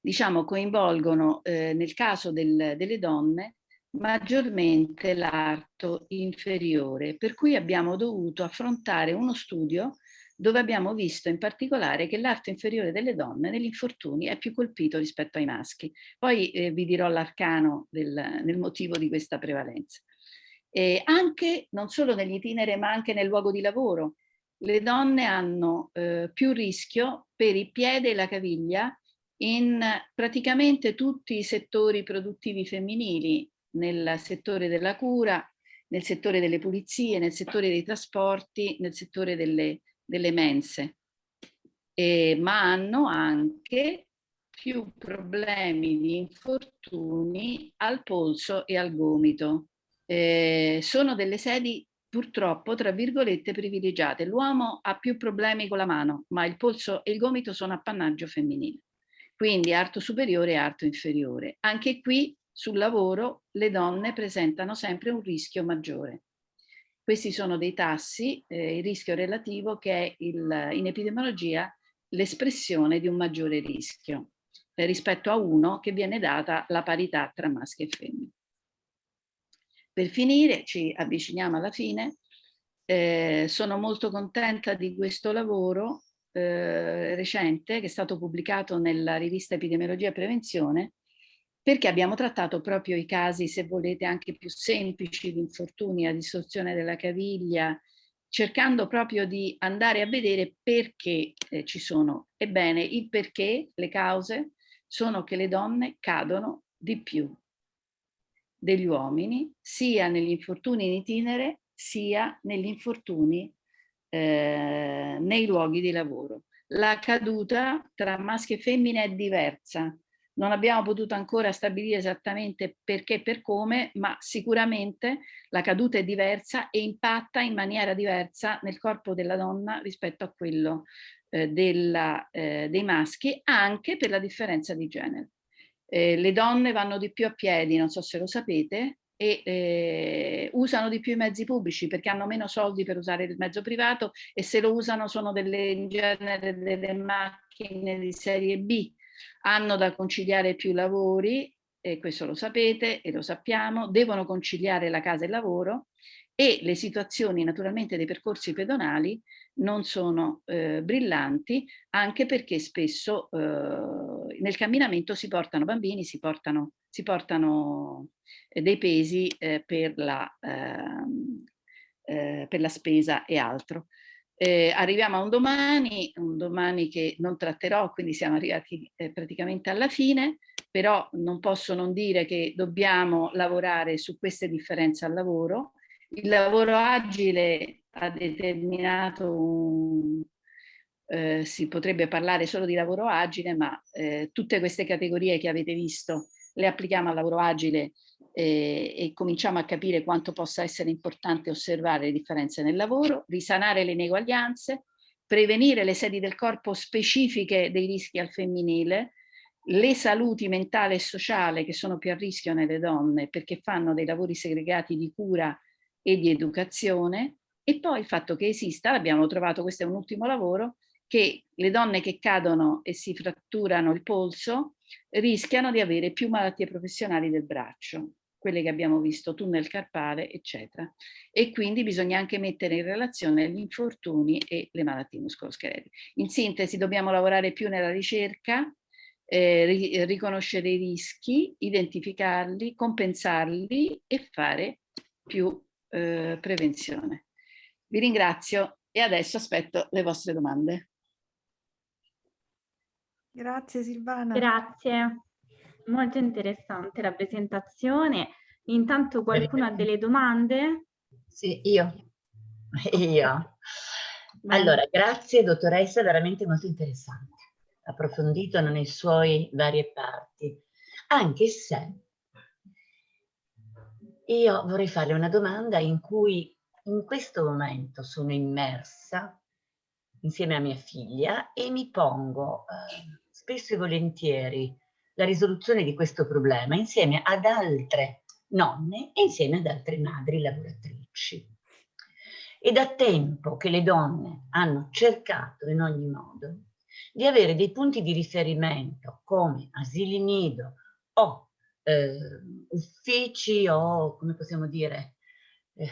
diciamo coinvolgono eh, nel caso del, delle donne maggiormente l'arto inferiore per cui abbiamo dovuto affrontare uno studio dove abbiamo visto in particolare che l'arto inferiore delle donne negli infortuni è più colpito rispetto ai maschi. Poi eh, vi dirò l'arcano del, del, motivo di questa prevalenza. E anche, non solo negli itinere, ma anche nel luogo di lavoro, le donne hanno eh, più rischio per il piede e la caviglia in praticamente tutti i settori produttivi femminili, nel settore della cura, nel settore delle pulizie, nel settore dei trasporti, nel settore delle, delle mense, e, ma hanno anche più problemi di infortuni al polso e al gomito. Eh, sono delle sedi purtroppo, tra virgolette, privilegiate. L'uomo ha più problemi con la mano, ma il polso e il gomito sono appannaggio femminile. Quindi arto superiore e arto inferiore. Anche qui sul lavoro le donne presentano sempre un rischio maggiore. Questi sono dei tassi, eh, il rischio relativo che è il, in epidemiologia l'espressione di un maggiore rischio eh, rispetto a uno che viene data la parità tra maschi e femmine. Per finire, ci avviciniamo alla fine, eh, sono molto contenta di questo lavoro eh, recente che è stato pubblicato nella rivista Epidemiologia e Prevenzione perché abbiamo trattato proprio i casi, se volete, anche più semplici di infortuni a distorsione della caviglia, cercando proprio di andare a vedere perché eh, ci sono. Ebbene, il perché, le cause, sono che le donne cadono di più degli uomini sia negli infortuni in itinere sia negli infortuni eh, nei luoghi di lavoro. La caduta tra maschi e femmine è diversa, non abbiamo potuto ancora stabilire esattamente perché e per come, ma sicuramente la caduta è diversa e impatta in maniera diversa nel corpo della donna rispetto a quello eh, della, eh, dei maschi, anche per la differenza di genere. Eh, le donne vanno di più a piedi, non so se lo sapete, e eh, usano di più i mezzi pubblici perché hanno meno soldi per usare il mezzo privato e se lo usano sono delle, in genere delle macchine di serie B, hanno da conciliare più lavori, e questo lo sapete e lo sappiamo, devono conciliare la casa e il lavoro e le situazioni naturalmente dei percorsi pedonali non sono eh, brillanti anche perché spesso eh, nel camminamento si portano bambini, si portano, si portano eh, dei pesi eh, per la, ehm, eh, per la spesa e altro. Eh, arriviamo a un domani, un domani che non tratterò, quindi siamo arrivati praticamente alla fine, però non posso non dire che dobbiamo lavorare su queste differenze al lavoro. Il lavoro agile ha determinato un, eh, si potrebbe parlare solo di lavoro agile, ma eh, tutte queste categorie che avete visto le applichiamo al lavoro agile eh, e cominciamo a capire quanto possa essere importante osservare le differenze nel lavoro, risanare le ineguaglianze, prevenire le sedi del corpo specifiche dei rischi al femminile, le saluti mentale e sociale che sono più a rischio nelle donne perché fanno dei lavori segregati di cura e di educazione e poi il fatto che esista, l'abbiamo trovato, questo è un ultimo lavoro, che le donne che cadono e si fratturano il polso rischiano di avere più malattie professionali del braccio quelle che abbiamo visto, tunnel carpale, eccetera. E quindi bisogna anche mettere in relazione gli infortuni e le malattie muscoloscheletiche. In sintesi dobbiamo lavorare più nella ricerca, eh, riconoscere i rischi, identificarli, compensarli e fare più eh, prevenzione. Vi ringrazio e adesso aspetto le vostre domande. Grazie Silvana. Grazie molto interessante la presentazione. Intanto qualcuno ha delle domande? Sì, io. Io. Allora, grazie dottoressa, veramente molto interessante, approfondito nelle sue varie parti, anche se io vorrei farle una domanda in cui in questo momento sono immersa insieme a mia figlia e mi pongo eh, spesso e volentieri la risoluzione di questo problema insieme ad altre nonne e insieme ad altre madri lavoratrici. E da tempo che le donne hanno cercato in ogni modo di avere dei punti di riferimento come asili nido o eh, uffici o, come possiamo dire, eh,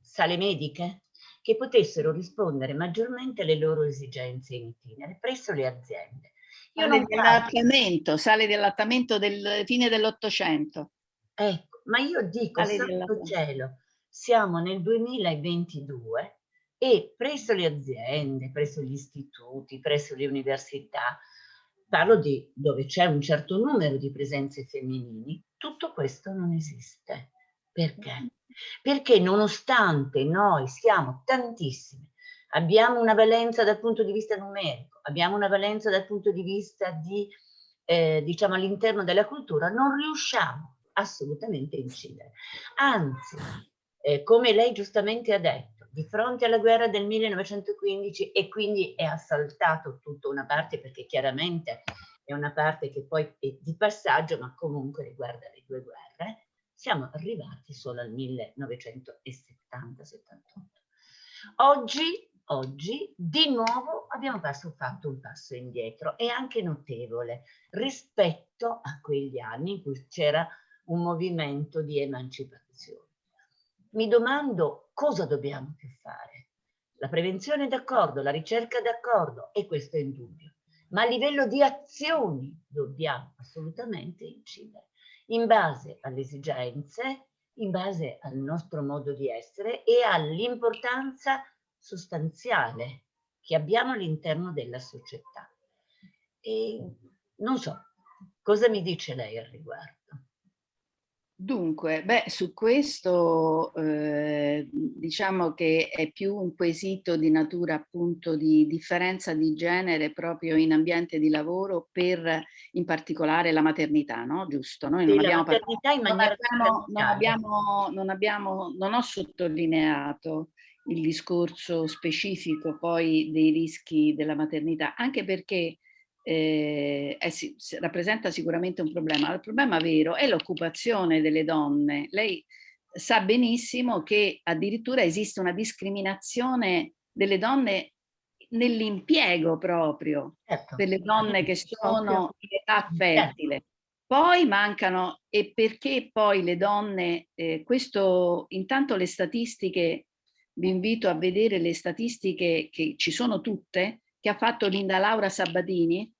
sale mediche che potessero rispondere maggiormente alle loro esigenze in itinere presso le aziende Sale dell'allattamento, sale dell'allattamento del fine dell'Ottocento. Ecco, ma io dico, santo cielo, siamo nel 2022 e presso le aziende, presso gli istituti, presso le università, parlo di dove c'è un certo numero di presenze femminili, tutto questo non esiste. Perché? Perché nonostante noi siamo tantissime, abbiamo una valenza dal punto di vista numerico, abbiamo una valenza dal punto di vista di, eh, diciamo, all'interno della cultura, non riusciamo assolutamente a incidere. Anzi, eh, come lei giustamente ha detto, di fronte alla guerra del 1915 e quindi è assaltato tutta una parte perché chiaramente è una parte che poi è di passaggio ma comunque riguarda le due guerre, siamo arrivati solo al 1970-78. Oggi oggi di nuovo abbiamo fatto un passo indietro e anche notevole rispetto a quegli anni in cui c'era un movimento di emancipazione. Mi domando cosa dobbiamo più fare. La prevenzione d'accordo, la ricerca d'accordo e questo è indubbio, ma a livello di azioni dobbiamo assolutamente incidere in base alle esigenze, in base al nostro modo di essere e all'importanza sostanziale che abbiamo all'interno della società. E non so, cosa mi dice lei al riguardo? Dunque, beh, su questo eh, diciamo che è più un quesito di natura appunto di differenza di genere proprio in ambiente di lavoro per in particolare la maternità, no? Giusto? Noi non abbiamo, in non, abbiamo, non, abbiamo, non, abbiamo, non ho sottolineato il discorso specifico poi dei rischi della maternità, anche perché eh, eh, sì, rappresenta sicuramente un problema. Il problema vero è l'occupazione delle donne. Lei sa benissimo che addirittura esiste una discriminazione delle donne nell'impiego proprio, certo. delle donne che sono in età certo. fertile. Poi mancano, e perché poi le donne, eh, questo intanto le statistiche, vi invito a vedere le statistiche che ci sono tutte, che ha fatto Linda Laura Sabatini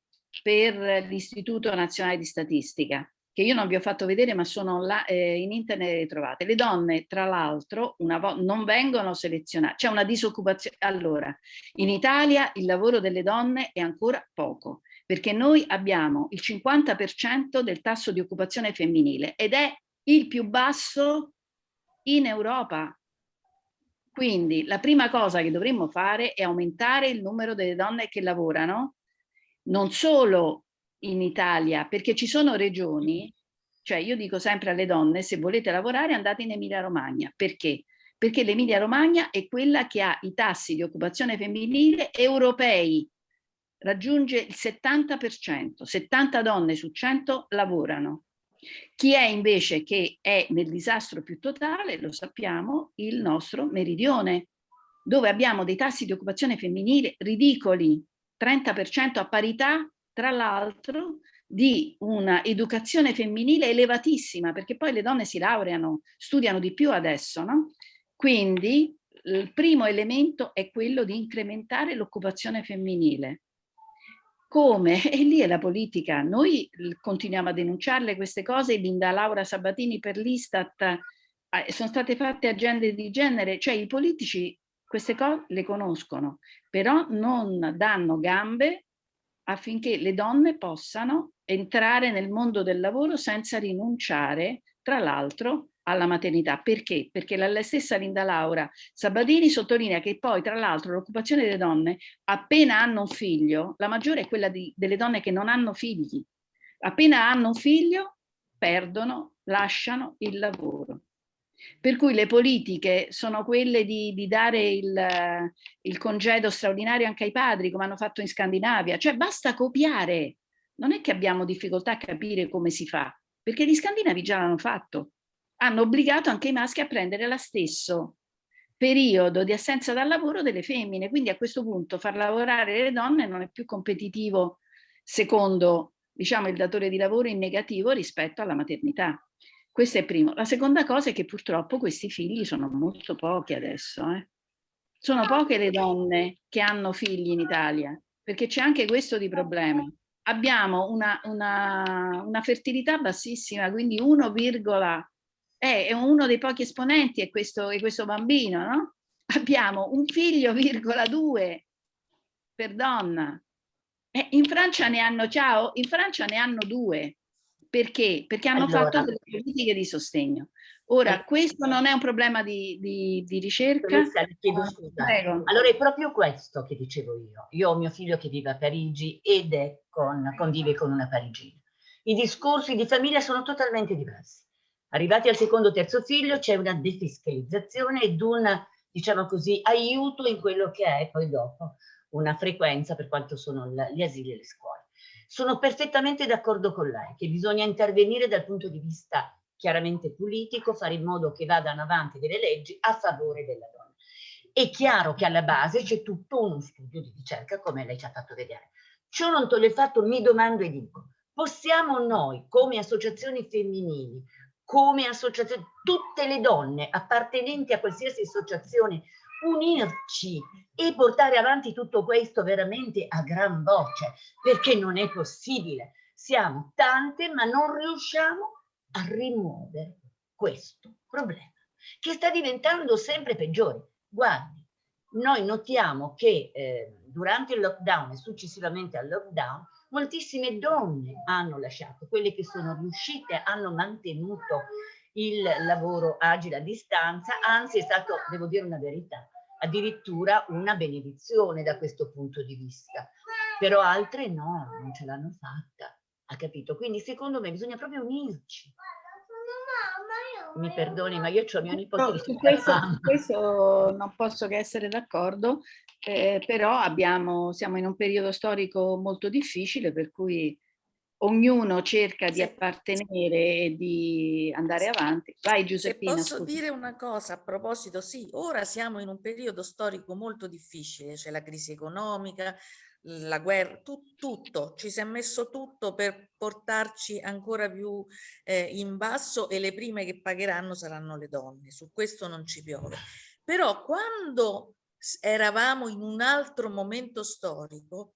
per l'Istituto Nazionale di Statistica, che io non vi ho fatto vedere ma sono là, eh, in internet le trovate. Le donne, tra l'altro, non vengono selezionate, c'è una disoccupazione. Allora, in Italia il lavoro delle donne è ancora poco, perché noi abbiamo il 50% del tasso di occupazione femminile ed è il più basso in Europa. Quindi la prima cosa che dovremmo fare è aumentare il numero delle donne che lavorano, non solo in Italia, perché ci sono regioni, cioè io dico sempre alle donne, se volete lavorare andate in Emilia Romagna. Perché? Perché l'Emilia Romagna è quella che ha i tassi di occupazione femminile europei, raggiunge il 70%, 70 donne su 100 lavorano. Chi è invece che è nel disastro più totale, lo sappiamo, il nostro meridione, dove abbiamo dei tassi di occupazione femminile ridicoli, 30% a parità, tra l'altro, di una educazione femminile elevatissima, perché poi le donne si laureano, studiano di più adesso, no? Quindi il primo elemento è quello di incrementare l'occupazione femminile. Come? E lì è la politica. Noi continuiamo a denunciarle queste cose, Linda Laura Sabatini per l'Istat, eh, sono state fatte agende di genere, cioè i politici queste cose le conoscono, però non danno gambe affinché le donne possano entrare nel mondo del lavoro senza rinunciare, tra l'altro, alla maternità. Perché? Perché la stessa Linda Laura Sabatini sottolinea che poi, tra l'altro, l'occupazione delle donne, appena hanno un figlio, la maggiore è quella di, delle donne che non hanno figli. Appena hanno un figlio, perdono, lasciano il lavoro. Per cui le politiche sono quelle di, di dare il, il, congedo straordinario anche ai padri, come hanno fatto in Scandinavia. Cioè basta copiare. Non è che abbiamo difficoltà a capire come si fa, perché gli scandinavi già l'hanno fatto hanno obbligato anche i maschi a prendere lo stesso periodo di assenza dal lavoro delle femmine, quindi a questo punto far lavorare le donne non è più competitivo secondo diciamo, il datore di lavoro in negativo rispetto alla maternità. Questo è primo. La seconda cosa è che purtroppo questi figli sono molto pochi adesso. Eh. Sono poche le donne che hanno figli in Italia, perché c'è anche questo di problema. Abbiamo una, una, una fertilità bassissima, quindi 1, è uno dei pochi esponenti è questo, è questo bambino, no? Abbiamo un figlio, virgola due, per donna. Eh, in Francia ne hanno, ciao, in Francia ne hanno due. Perché? Perché hanno allora. fatto delle politiche di sostegno. Ora, eh. questo non è un problema di, di, di ricerca. chiedo scusa. Allora è proprio questo che dicevo io. Io ho mio figlio che vive a Parigi ed è con, convive con una parigina. I discorsi di famiglia sono totalmente diversi. Arrivati al secondo o terzo figlio c'è una defiscalizzazione ed un, diciamo così, aiuto in quello che è poi dopo una frequenza per quanto sono gli asili e le scuole. Sono perfettamente d'accordo con lei che bisogna intervenire dal punto di vista chiaramente politico, fare in modo che vadano avanti delle leggi a favore della donna. È chiaro che alla base c'è tutto uno studio di ricerca, come lei ci ha fatto vedere. Ciò non toglie il fatto, mi domando e dico, possiamo noi come associazioni femminili come associazione, tutte le donne appartenenti a qualsiasi associazione, unirci e portare avanti tutto questo veramente a gran voce, perché non è possibile. Siamo tante, ma non riusciamo a rimuovere questo problema, che sta diventando sempre peggiore. Guardi, noi notiamo che eh, durante il lockdown e successivamente al lockdown moltissime donne hanno lasciato, quelle che sono riuscite hanno mantenuto il lavoro agile a distanza, anzi è stato, devo dire una verità, addirittura una benedizione da questo punto di vista. Però altre no, non ce l'hanno fatta, ha capito? Quindi secondo me bisogna proprio unirci. Mi perdoni, ma io ho mio nipote no, su questo, questo non posso che essere d'accordo, eh, però abbiamo, siamo in un periodo storico molto difficile per cui ognuno cerca di appartenere e di andare avanti. Vai Giuseppina. Se posso scusa. dire una cosa a proposito, sì, ora siamo in un periodo storico molto difficile, c'è la crisi economica, la guerra, tu, tutto, ci si è messo tutto per portarci ancora più eh, in basso e le prime che pagheranno saranno le donne, su questo non ci piove. Però quando eravamo in un altro momento storico,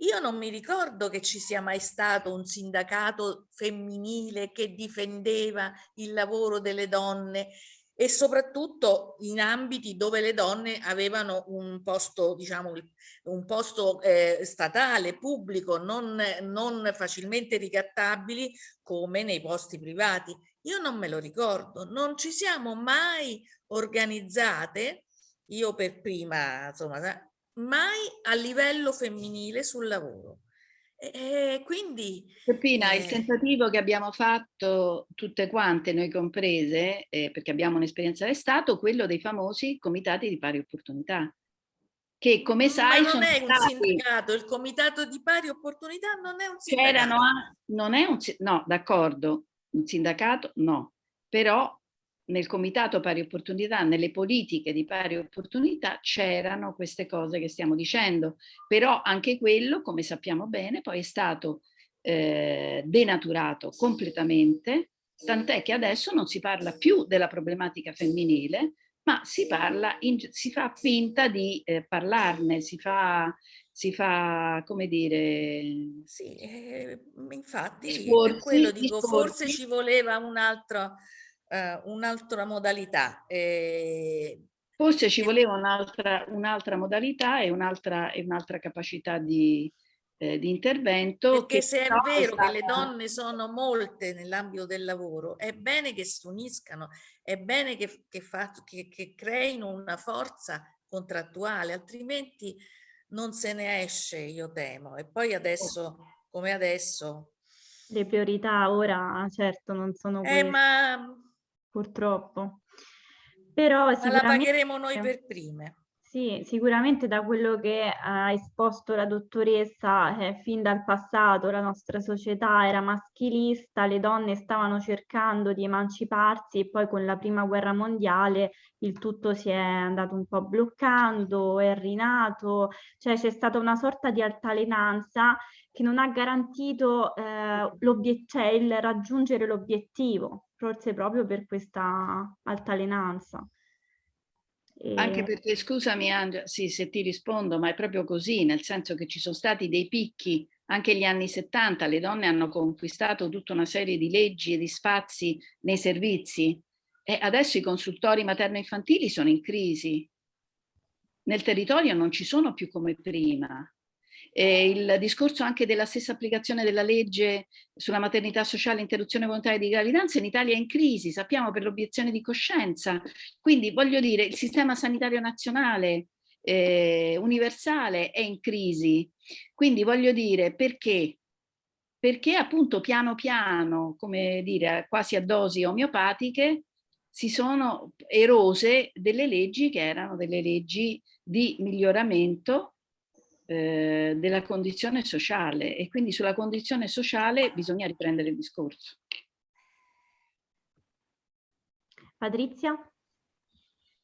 io non mi ricordo che ci sia mai stato un sindacato femminile che difendeva il lavoro delle donne e soprattutto in ambiti dove le donne avevano un posto, diciamo, un posto eh, statale, pubblico, non, non facilmente ricattabili come nei posti privati. Io non me lo ricordo, non ci siamo mai organizzate, io per prima, insomma, mai a livello femminile sul lavoro. E quindi... Peppina, eh... il tentativo che abbiamo fatto tutte quante, noi comprese, eh, perché abbiamo un'esperienza è stato quello dei famosi comitati di pari opportunità. Che come sai... Ma non è un stati... sindacato, il comitato di pari opportunità non è un sindacato. non è un, no, d'accordo, un sindacato no, però nel comitato pari opportunità, nelle politiche di pari opportunità c'erano queste cose che stiamo dicendo, però anche quello, come sappiamo bene, poi è stato eh, denaturato completamente, tant'è che adesso non si parla più della problematica femminile, ma si parla, in, si fa finta di eh, parlarne, si fa, si fa, come dire... Sì, eh, infatti, per quello dico, forse ci voleva un altro uh, un'altra modalità. Eh, Forse ci voleva un'altra un modalità e un'altra un capacità di, eh, di, intervento. Perché se è vero stata... che le donne sono molte nell'ambito del lavoro, è bene che si uniscano, è bene che, che, fa, che, che creino una forza contrattuale, altrimenti non se ne esce, io temo. E poi adesso, come adesso... Le priorità ora, certo, non sono quelle. Eh, ma purtroppo. Però Ma la pagheremo noi per prime. Sì, sicuramente da quello che ha esposto la dottoressa, eh, fin dal passato la nostra società era maschilista, le donne stavano cercando di emanciparsi e poi con la prima guerra mondiale il tutto si è andato un po' bloccando, è rinato, cioè c'è stata una sorta di altalenanza che non ha garantito eh, cioè il raggiungere l'obiettivo, forse proprio per questa altalenanza. E... Anche perché, scusami Angela, sì, se ti rispondo, ma è proprio così, nel senso che ci sono stati dei picchi, anche gli anni 70, le donne hanno conquistato tutta una serie di leggi e di spazi nei servizi e adesso i consultori materno-infantili sono in crisi. Nel territorio non ci sono più come prima. Eh, il discorso anche della stessa applicazione della legge sulla maternità sociale e interruzione volontaria di gravidanza in Italia è in crisi, sappiamo per l'obiezione di coscienza. Quindi voglio dire, il sistema sanitario nazionale eh, universale è in crisi. Quindi voglio dire, perché? Perché appunto piano piano, come dire, quasi a dosi omeopatiche, si sono erose delle leggi che erano delle leggi di miglioramento eh, della condizione sociale e quindi sulla condizione sociale bisogna riprendere il discorso. Patrizia?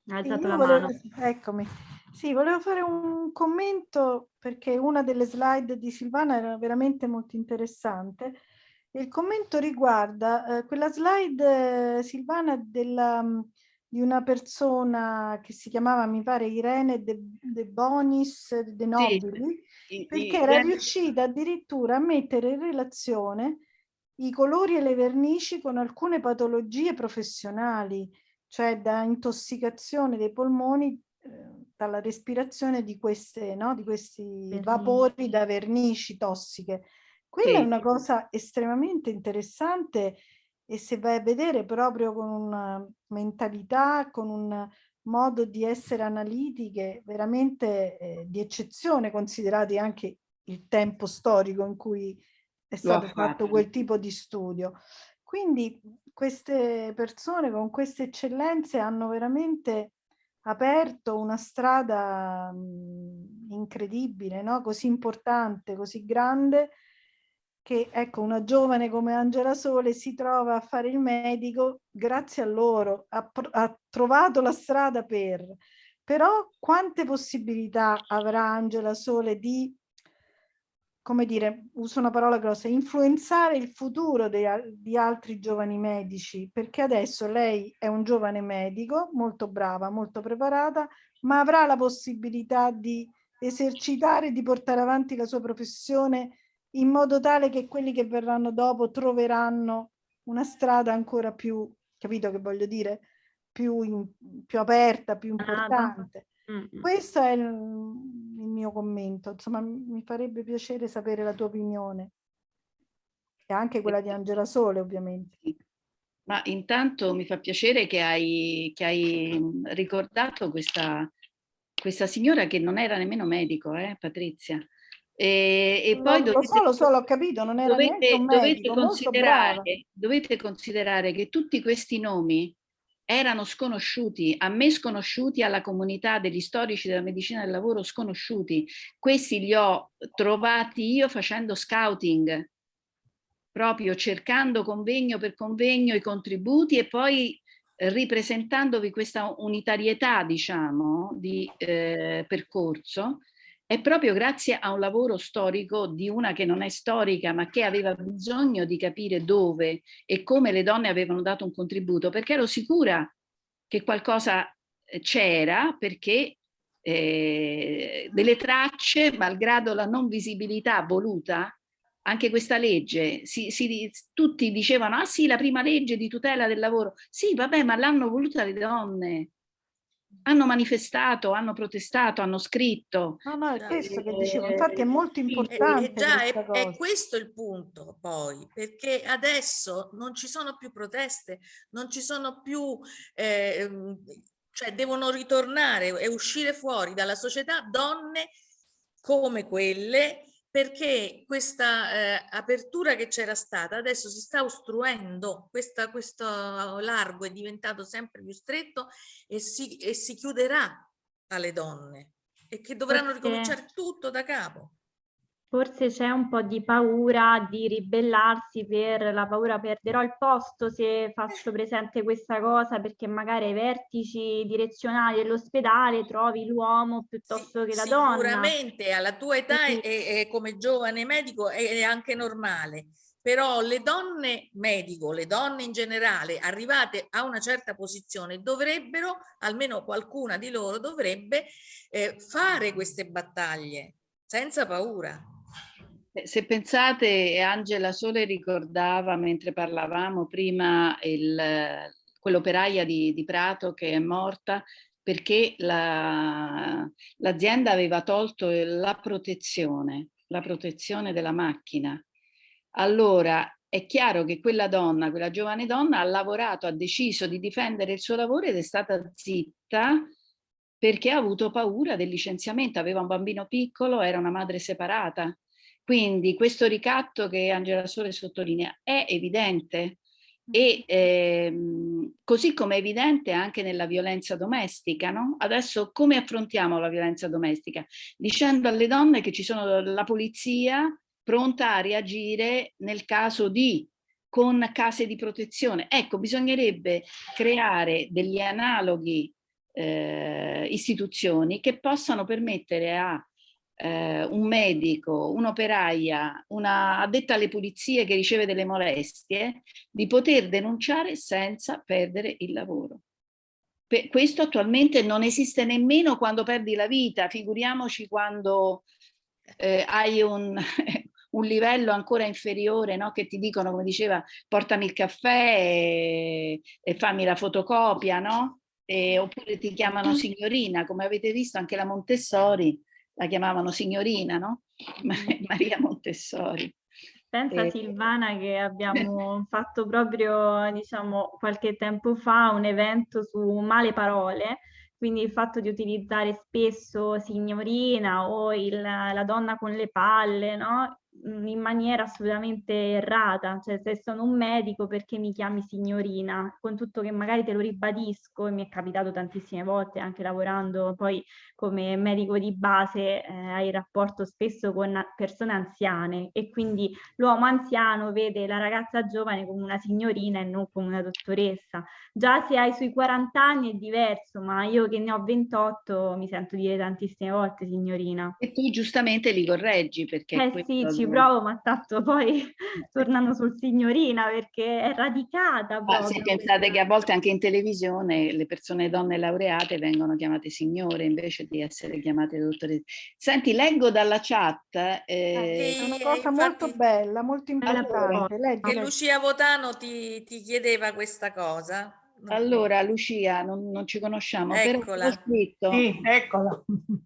Ha alzato la volevo, mano. Eccomi. Sì, volevo fare un commento perché una delle slide di Silvana era veramente molto interessante. Il commento riguarda eh, quella slide, eh, Silvana, della, di una persona che si chiamava, mi pare, Irene De, De Bonis De Nobili, sì, perché era riuscita addirittura a mettere in relazione i colori e le vernici con alcune patologie professionali, cioè da intossicazione dei polmoni eh, dalla respirazione di, queste, no? di questi vernici. vapori da vernici tossiche. Quella sì. è una cosa estremamente interessante e se vai a vedere proprio con una mentalità, con un modo di essere analitiche veramente eh, di eccezione, considerati anche il tempo storico in cui è stato fatto quel tipo di studio. Quindi queste persone con queste eccellenze hanno veramente aperto una strada mh, incredibile, no? così importante, così grande, che ecco una giovane come Angela Sole si trova a fare il medico grazie a loro, ha, ha trovato la strada per. Però quante possibilità avrà Angela Sole di come dire, uso una parola grossa, influenzare il futuro di, di altri giovani medici, perché adesso lei è un giovane medico, molto brava, molto preparata, ma avrà la possibilità di esercitare, di portare avanti la sua professione in modo tale che quelli che verranno dopo troveranno una strada ancora più, capito che voglio dire, più, in, più aperta, più importante. Mm. Questo è il, il, mio commento, insomma mi farebbe piacere sapere la tua opinione e anche quella di Angela Sole ovviamente. Ma intanto mi fa piacere che hai, che hai ricordato questa, questa signora che non era nemmeno medico, eh, Patrizia. E, e poi dovete, lo so, lo so, l'ho capito, non era dovete, medico, dovete, considerare, dovete considerare che tutti questi nomi erano sconosciuti, a me sconosciuti, alla comunità degli storici della medicina del lavoro sconosciuti. Questi li ho trovati io facendo scouting, proprio cercando convegno per convegno i contributi e poi ripresentandovi questa unitarietà, diciamo, di eh, percorso è proprio grazie a un lavoro storico di una che non è storica ma che aveva bisogno di capire dove e come le donne avevano dato un contributo perché ero sicura che qualcosa eh, c'era perché eh, delle tracce malgrado la non visibilità voluta anche questa legge, si, si, tutti dicevano ah sì la prima legge di tutela del lavoro, sì vabbè ma l'hanno voluta le donne, hanno manifestato, hanno protestato, hanno scritto. No, no, è questo che dicevo, infatti è molto importante. E, già, è, è, questo il punto poi, perché adesso non ci sono più proteste, non ci sono più, eh, cioè devono ritornare e uscire fuori dalla società donne come quelle perché questa eh, apertura che c'era stata adesso si sta ostruendo, questa, questo largo è diventato sempre più stretto e si, e si chiuderà alle donne e che dovranno Perché... ricominciare tutto da capo. Forse c'è un po' di paura di ribellarsi per la paura perderò il posto se faccio presente questa cosa perché magari ai vertici direzionali dell'ospedale trovi l'uomo piuttosto sì, che la donna. Sicuramente alla tua età e, e, come giovane medico è, è anche normale, però le donne medico, le donne in generale arrivate a una certa posizione dovrebbero, almeno qualcuna di loro dovrebbe eh, fare queste battaglie senza paura. Se pensate, Angela Sole ricordava mentre parlavamo prima quell'operaia di, di, Prato che è morta perché l'azienda la, aveva tolto la protezione, la protezione della macchina. Allora è chiaro che quella donna, quella giovane donna ha lavorato, ha deciso di difendere il suo lavoro ed è stata zitta perché ha avuto paura del licenziamento, aveva un bambino piccolo, era una madre separata quindi questo ricatto che Angela Sole sottolinea è evidente e ehm, così come è evidente anche nella violenza domestica. No? Adesso come affrontiamo la violenza domestica? Dicendo alle donne che ci sono la polizia pronta a reagire nel caso di con case di protezione. Ecco, bisognerebbe creare degli analoghi eh, istituzioni che possano permettere a eh, un medico, un'operaia, una addetta alle pulizie che riceve delle molestie, di poter denunciare senza perdere il lavoro. Per questo attualmente non esiste nemmeno quando perdi la vita, figuriamoci quando eh, hai un, un, livello ancora inferiore, no? che ti dicono, come diceva, portami il caffè e, e fammi la fotocopia, no? E, oppure ti chiamano signorina, come avete visto anche la Montessori la chiamavano signorina, no? Maria Montessori. Pensa E- Silvana che abbiamo fatto proprio, diciamo, qualche tempo fa un evento su male parole, quindi il fatto di utilizzare spesso signorina o il- la donna con le palle, no? In maniera assolutamente errata, cioè se sono un medico perché mi chiami signorina, con tutto che magari te lo ribadisco e mi è capitato tantissime volte anche lavorando poi come medico di base eh, hai rapporto spesso con persone anziane e quindi l'uomo anziano vede la ragazza giovane come una signorina e non come una dottoressa. Già se hai sui 40 anni è diverso, ma io che ne ho 28 mi sento dire tantissime volte signorina. E tu giustamente li correggi perché... Eh sì, ci ma tanto poi tornano sul signorina perché è radicata Ma se pensate che a volte anche in televisione le persone donne laureate vengono chiamate signore invece di essere chiamate dottoresse. Senti, leggo dalla chat. eh, È una cosa infatti- molto bella, molto importante. Leggi, Che leggi. Lucia Votano ti, ti chiedeva questa cosa. Allora, Lucia, non, non ci conosciamo, Eccola. scritto. Sì, eccola.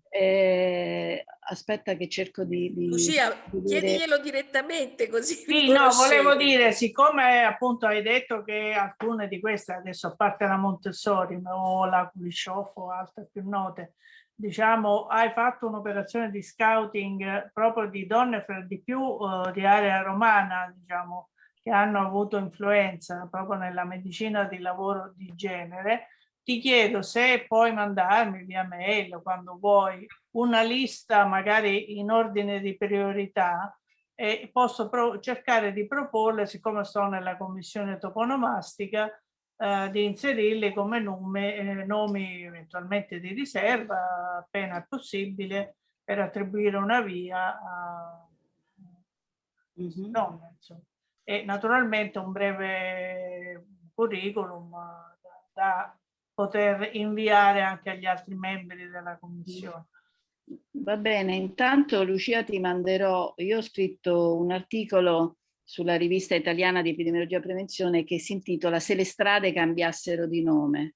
eh, aspetta che cerco di... di- Lucia, di dire- chiediglielo direttamente così Sì, no, volevo dire, siccome appunto hai detto che alcune di queste, adesso a parte la Montessori o la Kulishov o altre più note, diciamo, hai fatto un'operazione di scouting proprio di donne per di più eh, di area romana, diciamo, che hanno avuto influenza proprio nella medicina di lavoro di genere. Ti chiedo se puoi mandarmi via mail quando vuoi una lista magari in ordine di priorità e posso cercare di proporle, siccome sto nella commissione toponomastica, eh, di inserirli come nome, eh, nomi eventualmente di riserva appena è possibile per attribuire una via a Mhm. donne. insomma. E naturalmente un breve curriculum eh, da, poter inviare anche agli altri membri della commissione. Va bene, intanto Lucia ti manderò, io ho scritto un articolo sulla rivista italiana di epidemiologia e prevenzione che si intitola Se le strade cambiassero di nome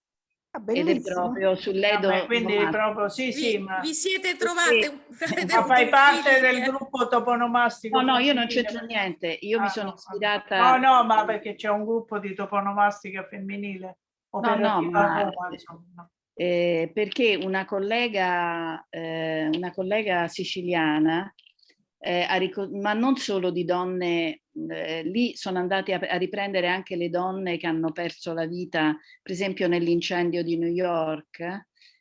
Ah, ed proprio sull'Edo Vabbè, quindi proprio sì, sì, Vi, ma, vi siete trovate avete ma fai parte del gruppo toponomastico. No, no, io non c'entro niente, io mi Ah, sono no, ispirata... No, no, ma perché c'è un gruppo di toponomastica femminile no, operativa ma- Roma, no. eh, perché una collega, eh, una collega siciliana, eh, ma non solo di donne, eh, lì sono andate a, a riprendere anche le donne che hanno perso la vita, per esempio nell'incendio di New York,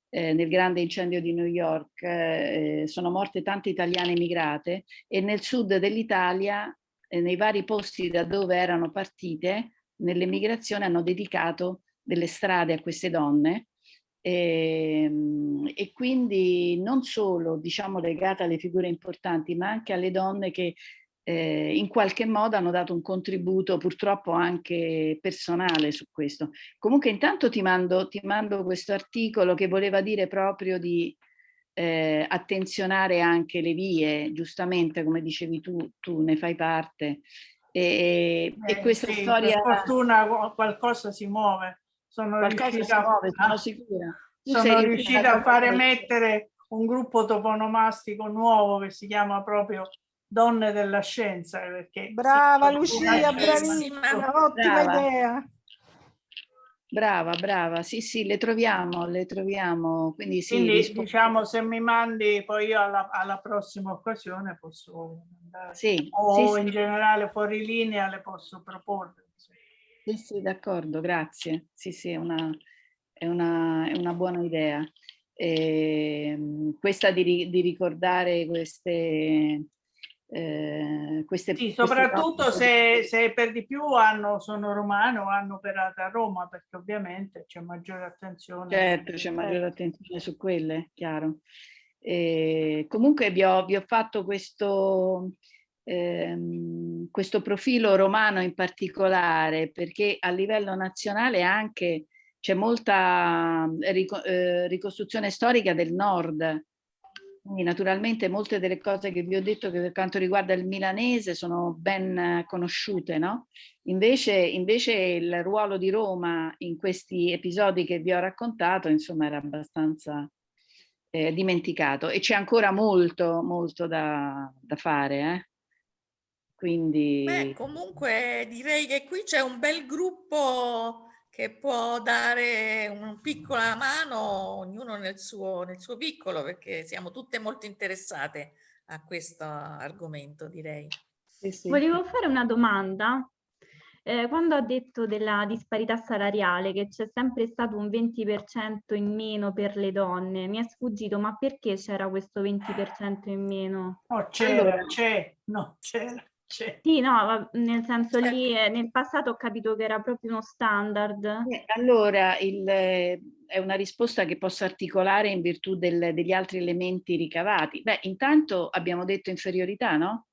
eh, nel grande incendio di New York, eh, sono morte tante italiane emigrate e nel sud dell'Italia, eh, nei vari posti da dove erano partite, nell'emigrazione hanno dedicato delle strade a queste donne e, e quindi non solo diciamo legata alle figure importanti ma anche alle donne che eh, in qualche modo hanno dato un contributo purtroppo anche personale su questo. Comunque intanto ti mando, ti mando questo articolo che voleva dire proprio di eh, attenzionare anche le vie, giustamente come dicevi tu, tu ne fai parte. E, e Eh, questa sì, storia... Per fortuna qu- qualcosa si muove. Sono Qualcosa si riuscita, muove, sono sicura. Tu sono riuscita a fare mettere un gruppo toponomastico nuovo che si chiama proprio Donne della Scienza. Perché Brava Lucia, bravissima. ottima Brava. idea. Brava, brava, sì, sì, le troviamo, le troviamo, quindi sì, Quindi diciamo se mi mandi poi io alla, alla prossima occasione posso andare sì, o sì, in sì, generale fuori linea le posso proporre. Sì, sì, d'accordo, grazie, sì, sì, è una, è una, è una buona idea. Ehm, questa di, di ricordare queste, eh, queste Sì, queste soprattutto donne- se, se per di più hanno, sono romano, hanno operato a Roma, perché ovviamente c'è maggiore attenzione. Certo, c'è maggiore attenzione su quelle, chiaro. Eh, comunque vi ho, vi ho fatto questo, ehm, questo profilo romano in particolare perché a livello nazionale anche c'è molta rico- eh, ricostruzione storica del nord. Quindi naturalmente molte delle cose che vi ho detto che per quanto riguarda il milanese sono ben eh, conosciute, no? Invece, invece il ruolo di Roma in questi episodi che vi ho raccontato, insomma, era abbastanza eh, dimenticato e c'è ancora molto, molto da, da fare. Eh? Quindi... Beh, comunque direi che qui c'è un bel gruppo che può dare una piccola mano, ognuno nel suo, nel suo piccolo, perché siamo tutte molto interessate a questo argomento, direi. Sì, sì. Volevo fare una domanda. Eh, quando ha detto della disparità salariale, che c'è sempre stato un 20% in meno per le donne, mi è sfuggito, ma perché c'era questo 20% in meno? Oh, c'era, allora, c'è, no, c'era. Sì, no, nel senso lì eh, nel passato ho capito che era proprio uno standard. Eh, allora, il, eh, è una risposta che posso articolare in virtù del, degli altri elementi ricavati. Beh, intanto abbiamo detto inferiorità, no?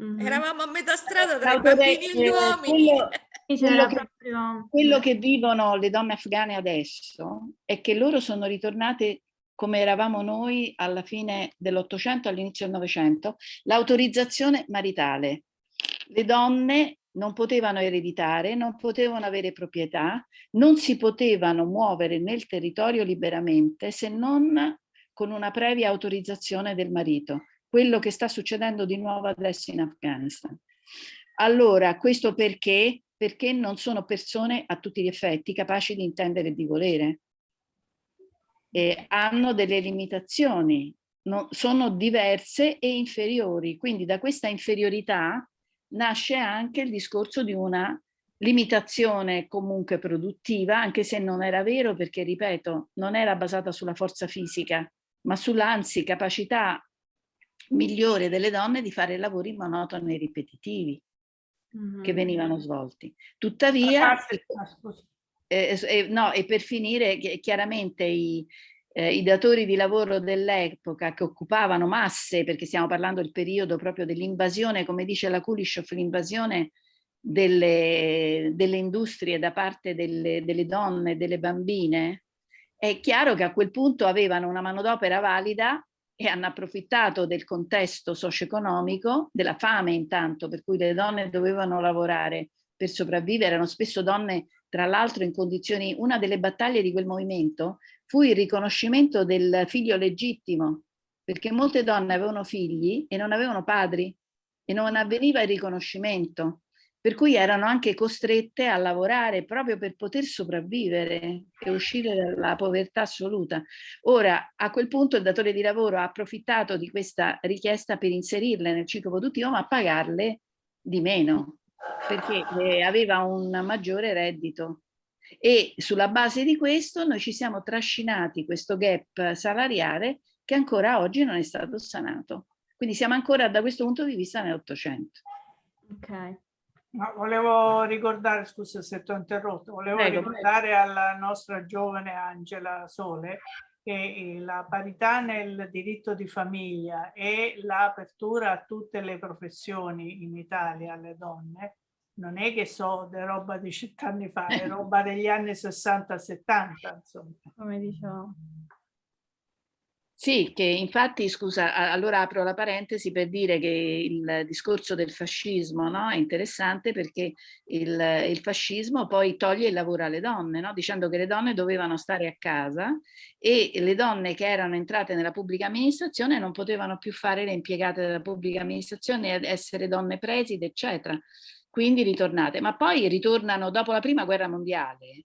Mm -hmm. Eravamo a metà strada tra i bambini e gli uomini. Quello, quello, che, proprio... quello che vivono le donne afghane adesso è che loro sono ritornate come eravamo noi alla fine dell'Ottocento, all'inizio del Novecento, l'autorizzazione maritale le donne non potevano ereditare, non potevano avere proprietà, non si potevano muovere nel territorio liberamente se non con una previa autorizzazione del marito. Quello che sta succedendo di nuovo adesso in Afghanistan. Allora, questo perché? Perché non sono persone a tutti gli effetti capaci di intendere e di volere. E hanno delle limitazioni, no, sono diverse e inferiori. Quindi da questa inferiorità nasce anche il discorso di una limitazione comunque produttiva, anche se non era vero perché, ripeto, non era basata sulla forza fisica, ma sull'anzi capacità migliore delle donne di fare lavori monotoni e ripetitivi mm -hmm. che venivano svolti. Tuttavia, eh, eh, no, e per finire, chiaramente i, eh, i datori di lavoro dell'epoca che occupavano masse, perché stiamo parlando del periodo proprio dell'invasione, come dice la Kulishov, l'invasione delle, delle, industrie da parte delle, delle donne, delle bambine, è chiaro che a quel punto avevano una manodopera valida e hanno approfittato del contesto socio-economico, della fame intanto, per cui le donne dovevano lavorare per sopravvivere, erano spesso donne tra l'altro in condizioni, una delle battaglie di quel movimento fu il riconoscimento del figlio legittimo, perché molte donne avevano figli e non avevano padri e non avveniva il riconoscimento, per cui erano anche costrette a lavorare proprio per poter sopravvivere e uscire dalla povertà assoluta. Ora, a quel punto il datore di lavoro ha approfittato di questa richiesta per inserirle nel ciclo produttivo, ma pagarle di meno, perché eh, aveva un maggiore reddito e sulla base di questo noi ci siamo trascinati questo gap salariale che ancora oggi non è stato sanato. Quindi siamo ancora da questo punto di vista nell'Ottocento. Ok. Ma volevo ricordare, scusa se ti ho interrotto, volevo prego, ricordare prego. alla nostra giovane Angela Sole che la parità nel diritto di famiglia e l'apertura a tutte le professioni in Italia alle donne non è che so di roba di cent'anni fa, è roba degli anni 60-70, insomma. Come diciamo. Sì, che infatti, scusa, allora apro la parentesi per dire che il discorso del fascismo no, è interessante perché il, il, fascismo poi toglie il lavoro alle donne, no, dicendo che le donne dovevano stare a casa e le donne che erano entrate nella pubblica amministrazione non potevano più fare le impiegate della pubblica amministrazione, essere donne preside, eccetera quindi ritornate, ma poi ritornano dopo la prima guerra mondiale.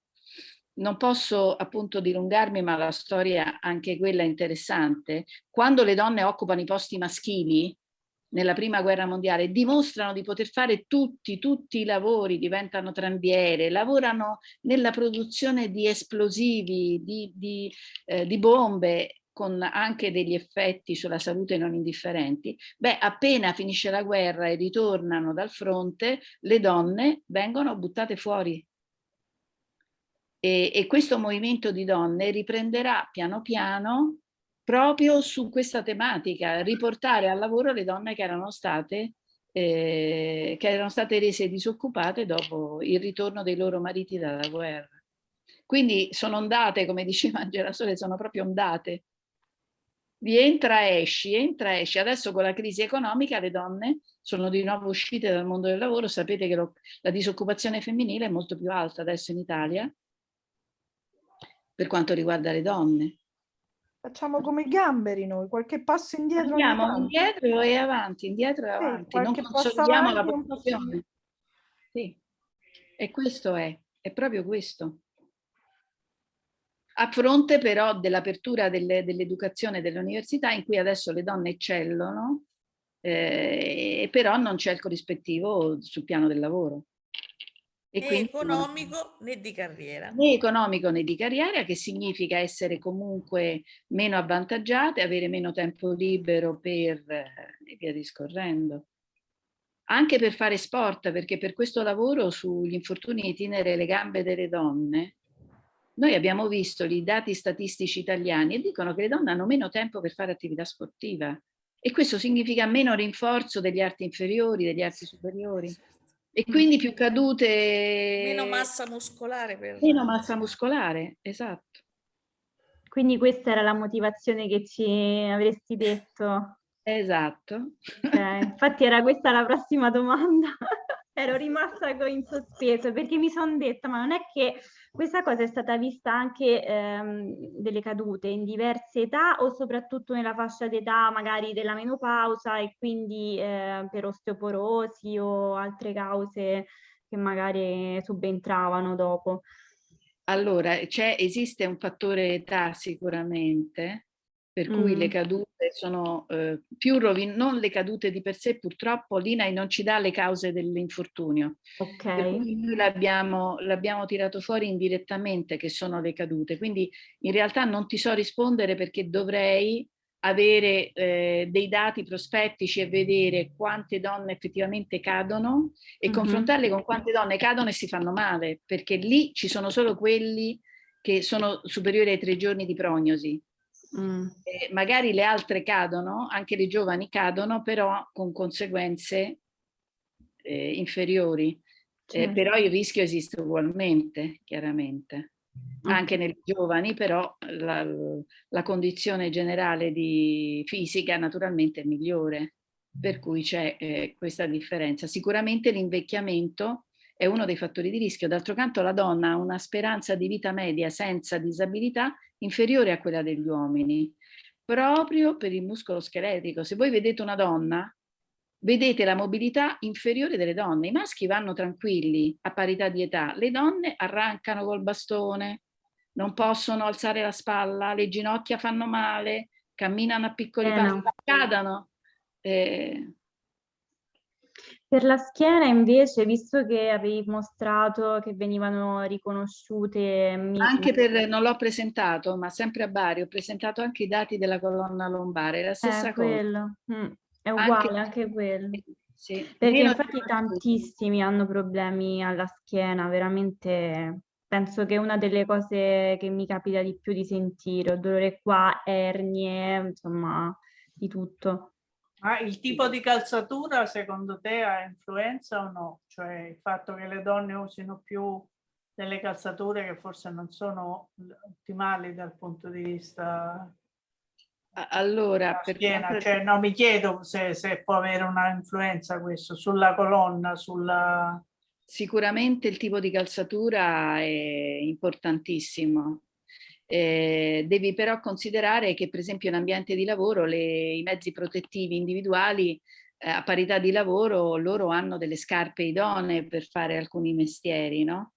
Non posso appunto dilungarmi, ma la storia anche quella è interessante. Quando le donne occupano i posti maschili, nella prima guerra mondiale dimostrano di poter fare tutti, tutti i lavori, diventano tranviere, lavorano nella produzione di esplosivi, di, di, eh, di bombe con anche degli effetti sulla salute non indifferenti, beh, appena finisce la guerra e ritornano dal fronte, le donne vengono buttate fuori. E, e questo movimento di donne riprenderà piano piano proprio su questa tematica, riportare al lavoro le donne che erano state eh, che erano state rese disoccupate dopo il ritorno dei loro mariti dalla guerra. Quindi sono ondate, come diceva Angela Sole, sono proprio ondate di entra esci, entra esci. Adesso con la crisi economica le donne sono di nuovo uscite dal mondo del lavoro, sapete che lo, la disoccupazione femminile è molto più alta adesso in Italia per quanto riguarda le donne. Facciamo come i gamberi noi, qualche passo indietro. Andiamo indietro e avanti, indietro e avanti, sì, non consolidiamo la posizione. Sì, e questo è, è proprio questo. A fronte però dell'apertura dell'educazione delle dell'università in cui adesso le donne eccellono, eh, però non c'è il corrispettivo sul piano del lavoro. E né economico né di carriera. Né economico né di carriera, che significa essere comunque meno avvantaggiate, avere meno tempo libero per e via discorrendo. Anche per fare sport, perché per questo lavoro sugli infortuni itinere le gambe delle donne, noi abbiamo visto i dati statistici italiani e dicono che le donne hanno meno tempo per fare attività sportiva e questo significa meno rinforzo degli arti inferiori, degli arti superiori e quindi più cadute... Meno massa muscolare. Per... Meno massa muscolare, esatto. Quindi questa era la motivazione che ci avresti detto? Esatto. Okay. Infatti era questa la prossima domanda. Ero rimasta in sospeso perché mi sono detta ma non è che questa cosa è stata vista anche ehm, delle cadute in diverse età o soprattutto nella fascia d'età magari della menopausa e quindi eh, per osteoporosi o altre cause che magari subentravano dopo? Allora, esiste un fattore età sicuramente, per cui mm. le cadute sono eh, più rovin non le cadute di per sé, purtroppo l'INAI non ci dà le cause dell'infortunio. Ok. Noi l'abbiamo tirato fuori indirettamente che sono le cadute, quindi in realtà non ti so rispondere perché dovrei avere eh, dei dati prospettici e vedere quante donne effettivamente cadono e mm -hmm. confrontarle con quante donne cadono e si fanno male, perché lì ci sono solo quelli che sono superiori ai tre giorni di prognosi Mm. Eh, magari le altre cadono, anche le giovani cadono, però con conseguenze eh, inferiori. Certo. però il rischio esiste ugualmente, chiaramente. Okay. Anche nei giovani, però la, la condizione generale di fisica naturalmente è migliore, per cui c'è eh, questa differenza. Sicuramente l'invecchiamento è uno dei fattori di rischio. D'altro canto la donna ha una speranza di vita media senza disabilità inferiore a quella degli uomini, proprio per il muscolo scheletrico. Se voi vedete una donna, vedete la mobilità inferiore delle donne. I maschi vanno tranquilli a parità di età, le donne arrancano col bastone, non possono alzare la spalla, le ginocchia fanno male, camminano a piccoli eh, passi, no. cadano. Eh, per la schiena invece, visto che avevi mostrato che venivano riconosciute... Anche per, non l'ho presentato, ma sempre a Bari, ho presentato anche i dati della colonna lombare, la stessa eh, cosa. Mm, è uguale anche, anche quello. Sì. Perché Meno infatti tantissimi hanno problemi alla schiena, veramente penso che è una delle cose che mi capita di più di sentire, ho dolore qua, ernie, insomma, di tutto. Ma il tipo di calzatura secondo te ha influenza o no? Cioè il fatto che le donne usino più delle calzature che forse non sono ottimali dal punto di vista allora per schiena, cioè, no, mi chiedo se, se, può avere una influenza questo sulla colonna, sulla... Sicuramente il tipo di calzatura è importantissimo. Eh, devi però considerare che per esempio in ambiente di lavoro le, i mezzi protettivi individuali eh, a parità di lavoro loro hanno delle scarpe idonee per fare alcuni mestieri, no?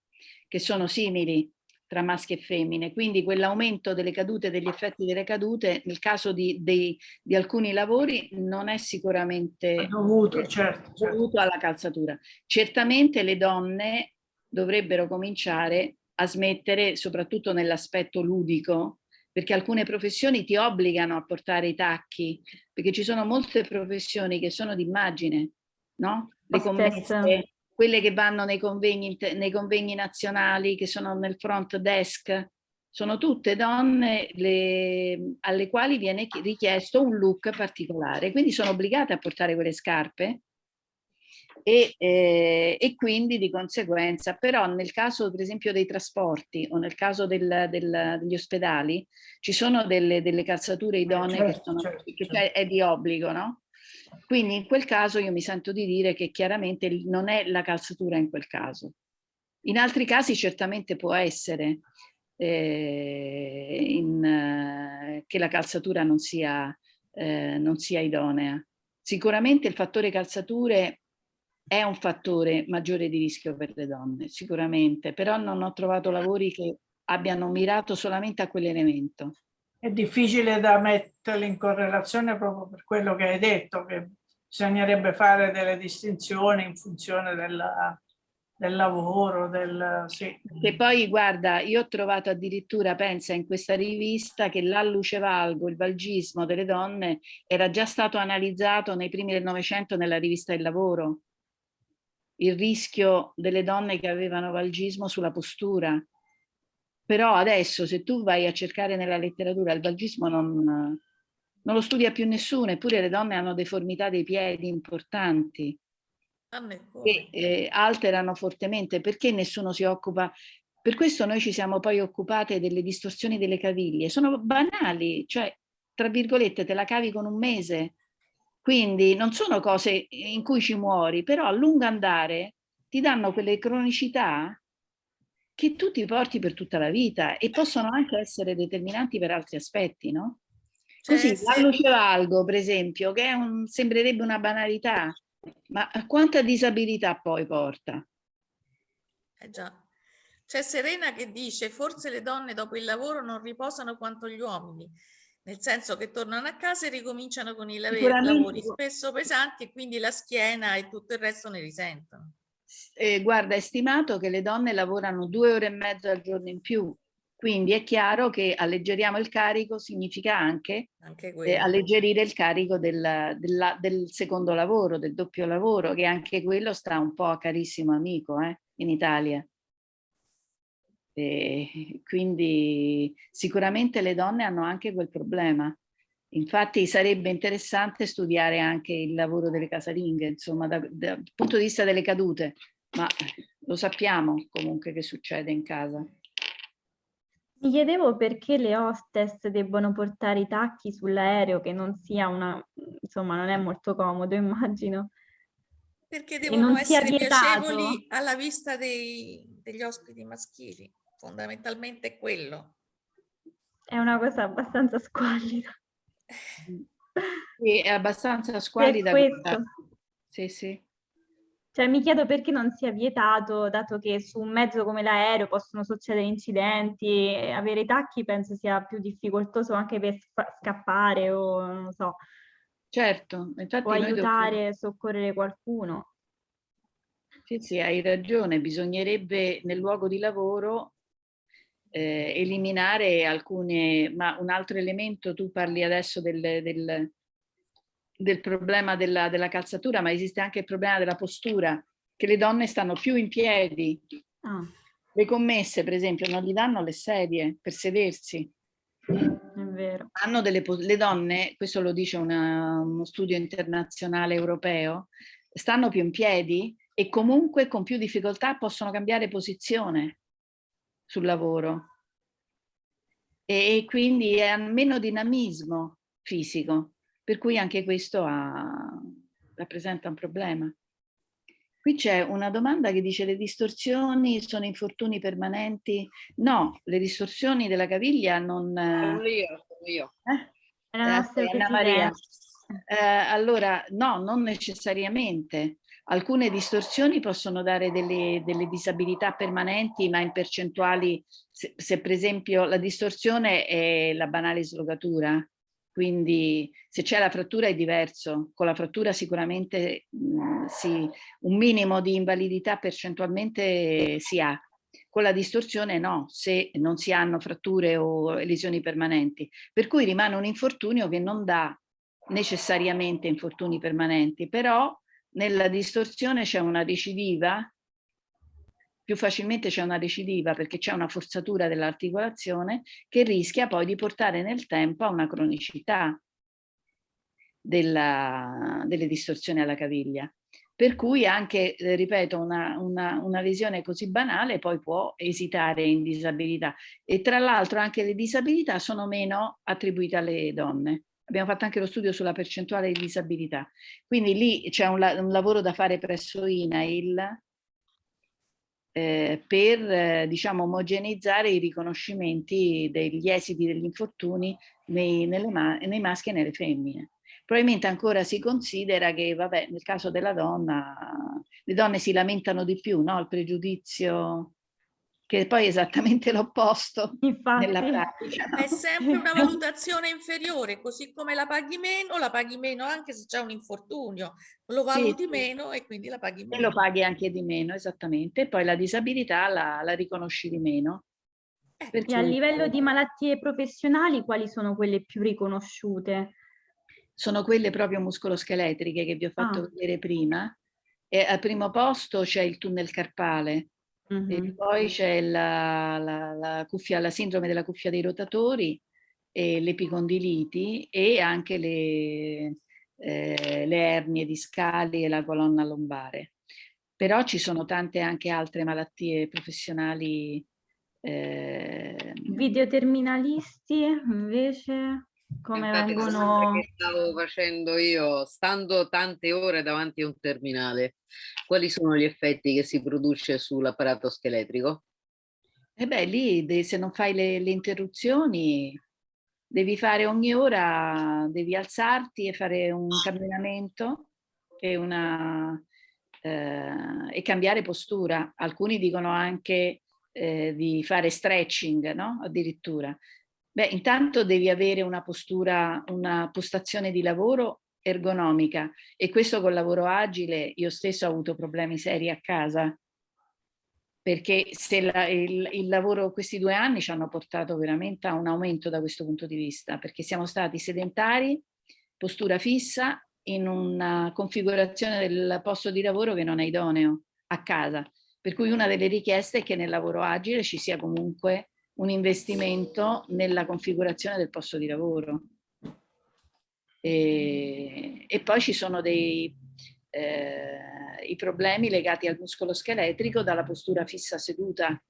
che sono simili tra maschi e femmine, quindi quell'aumento delle cadute, degli effetti delle cadute, nel caso di, di, di alcuni lavori non è sicuramente dovuto, certo, certo. dovuto alla calzatura. Certamente le donne dovrebbero cominciare a smettere soprattutto nell'aspetto ludico, perché alcune professioni ti obbligano a portare i tacchi, perché ci sono molte professioni che sono d'immagine, no? Le commesse, quelle che vanno nei convegni, nei convegni nazionali, che sono nel front desk, sono tutte donne le, alle quali viene richiesto un look particolare, quindi sono obbligate a portare quelle scarpe e, eh, e, quindi di conseguenza, però nel caso per esempio dei trasporti o nel caso del, del, degli ospedali ci sono delle, delle calzature eh, idonee certo, che, sono, certo, che certo. è di obbligo, no? Quindi in quel caso io mi sento di dire che chiaramente non è la calzatura in quel caso. In altri casi certamente può essere, eh, in, eh, che la calzatura non sia, eh, non sia idonea. Sicuramente il fattore calzature è un fattore maggiore di rischio per le donne, sicuramente, però non ho trovato lavori che abbiano mirato solamente a quell'elemento. È difficile da metterli in correlazione proprio per quello che hai detto, che bisognerebbe fare delle distinzioni in funzione della, del lavoro, del... Sì. Che poi, guarda, io ho trovato addirittura, pensa, in questa rivista che l'allucevalgo, il valgismo delle donne, era già stato analizzato nei primi del Novecento nella rivista del lavoro. Il rischio delle donne che avevano valgismo sulla postura. Però adesso, se tu vai a cercare nella letteratura, il valgismo non, non lo studia più nessuno, eppure le donne hanno deformità dei piedi importanti che eh, alterano fortemente, perché nessuno si occupa, per questo noi ci siamo poi occupate delle distorsioni delle caviglie, sono banali, cioè tra virgolette te la cavi con un mese, quindi non sono cose in cui ci muori, però a lungo andare ti danno quelle cronicità che tu ti porti per tutta la vita e possono anche essere determinanti per altri aspetti, no? Così, la luce valgo, per esempio, che un, sembrerebbe una banalità, ma quanta disabilità poi porta? Eh già. C'è Serena che dice forse le donne dopo il lavoro non riposano quanto gli uomini, nel senso che tornano a casa e ricominciano con i lavori spesso pesanti e quindi la schiena e tutto il resto ne risentono. Eh, guarda, è stimato che le donne lavorano due ore e mezza al giorno in più quindi è chiaro che alleggeriamo il carico significa anche, anche eh, alleggerire il carico del, del, del, secondo lavoro, del doppio lavoro, che anche quello sta un po' a carissimo amico eh, in Italia. E quindi sicuramente le donne hanno anche quel problema. Infatti sarebbe interessante studiare anche il lavoro delle casalinghe, insomma, da, da, dal punto di vista delle cadute, ma lo sappiamo comunque che succede in casa. Mi chiedevo perché le hostess debbono portare i tacchi sull'aereo, che non sia una, insomma, non è molto comodo, immagino. Perché devono essere piacevoli alla vista dei, degli ospiti maschili, fondamentalmente è quello. È una cosa abbastanza squallida. Sì, è abbastanza squallida. Sì, sì. Cioè mi chiedo perché non sia vietato, dato che su un mezzo come l'aereo possono succedere incidenti, avere i tacchi penso sia più difficoltoso anche per scappare o non so. Certo, infatti o aiutare a soccorrere qualcuno. Sì, sì, hai ragione, bisognerebbe nel luogo di lavoro eh, eliminare alcune, ma un altro elemento, tu parli adesso del, del del problema della, della, calzatura, ma esiste anche il problema della postura, che le donne stanno più in piedi. Ah. Le commesse, per esempio, non gli danno le sedie per sedersi. Hanno delle, le donne, questo lo dice una, uno studio internazionale europeo, stanno più in piedi e comunque con più difficoltà possono cambiare posizione sul lavoro. E, e quindi hanno meno dinamismo fisico per cui anche questo ha, rappresenta un problema. Qui c'è una domanda che dice le distorsioni sono infortuni permanenti? No, le distorsioni della caviglia non... Sono io, sono io. Eh? Eh, Anna Maria. Eh, allora, no, non necessariamente. Alcune distorsioni possono dare delle, delle disabilità permanenti, ma in percentuali, se, se, per esempio la distorsione è la banale slogatura, quindi se c'è la frattura è diverso, con la frattura sicuramente mh, sì, un minimo di invalidità percentualmente si ha, con la distorsione no, se non si hanno fratture o lesioni permanenti, per cui rimane un infortunio che non dà necessariamente infortuni permanenti, però nella distorsione c'è una recidiva più facilmente c'è una recidiva perché c'è una forzatura dell'articolazione che rischia poi di portare nel tempo a una cronicità della, delle distorsioni alla caviglia. Per cui anche, eh, ripeto, una, una, una lesione così banale poi può esitare in disabilità. E tra l'altro anche le disabilità sono meno attribuite alle donne. Abbiamo fatto anche lo studio sulla percentuale di disabilità. Quindi lì c'è un, un lavoro da fare presso INAIL eh, per eh, diciamo omogeneizzare i riconoscimenti degli esiti degli infortuni nei, ma nei maschi e nelle femmine. Probabilmente ancora si considera che, vabbè, nel caso della donna, le donne si lamentano di più, no? Il pregiudizio che poi è esattamente l'opposto nella pratica. È sempre una valutazione inferiore, così come la paghi meno, la paghi meno anche se c'è un infortunio, lo valuti sì, meno e quindi la paghi meno. E lo paghi anche di meno, esattamente, e poi la disabilità la, la riconosci di meno. Eh, e a livello di malattie professionali, quali sono quelle più riconosciute? Sono quelle proprio muscoloscheletriche che vi ho fatto ah. vedere prima. E al primo posto c'è il tunnel carpale, E poi c'è la, la, la, cuffia, la sindrome della cuffia dei rotatori, e l'epicondiliti e anche le, eh, le ernie discali e la colonna lombare. Però ci sono tante anche altre malattie professionali. Eh... Videoterminalisti invece? Come Infatti, vengono... Che stavo facendo io, stando tante ore davanti a un terminale, quali sono gli effetti che si produce sull'apparato scheletrico? E eh beh, lì se non fai le, le, interruzioni, devi fare ogni ora, devi alzarti e fare un camminamento e, una, eh, e cambiare postura. Alcuni dicono anche eh, di fare stretching, no? Addirittura. Beh, intanto devi avere una postura, una postazione di lavoro ergonomica e questo col lavoro agile io stesso ho avuto problemi seri a casa. Perché se la, il, il, lavoro questi due anni ci hanno portato veramente a un aumento da questo punto di vista perché siamo stati sedentari, postura fissa in una configurazione del posto di lavoro che non è idoneo a casa. Per cui una delle richieste è che nel lavoro agile ci sia comunque un investimento nella configurazione del posto di lavoro. E, e poi ci sono dei, eh, i problemi legati al muscolo scheletrico dalla postura fissa seduta,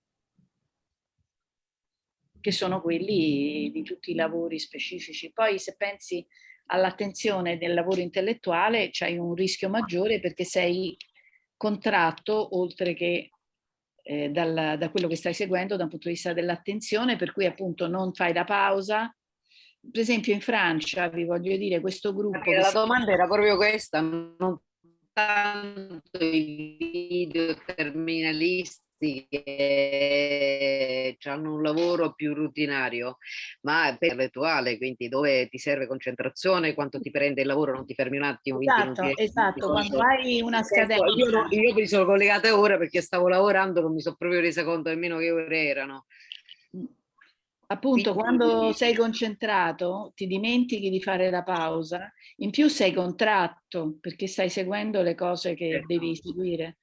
che sono quelli di tutti i lavori specifici. Poi se pensi all'attenzione del lavoro intellettuale c'hai un rischio maggiore perché sei contratto oltre che eh, dal, da quello che stai seguendo da un punto di vista dell'attenzione, per cui appunto non fai la pausa. Per esempio in Francia, vi voglio dire, questo gruppo... La domanda era proprio questa, non tanto i video terminalisti che hanno un lavoro più rutinario, ma per intellettuale, quindi dove ti serve concentrazione, quanto ti prende il lavoro, non ti fermi un attimo. Esatto, esatto, quando hai una scadenza. Io, io mi sono collegata ora perché stavo lavorando, non mi sono proprio resa conto nemmeno che ore erano. Appunto, quando sei concentrato ti dimentichi di fare la pausa, in più sei contratto perché stai seguendo le cose che certo. devi seguire.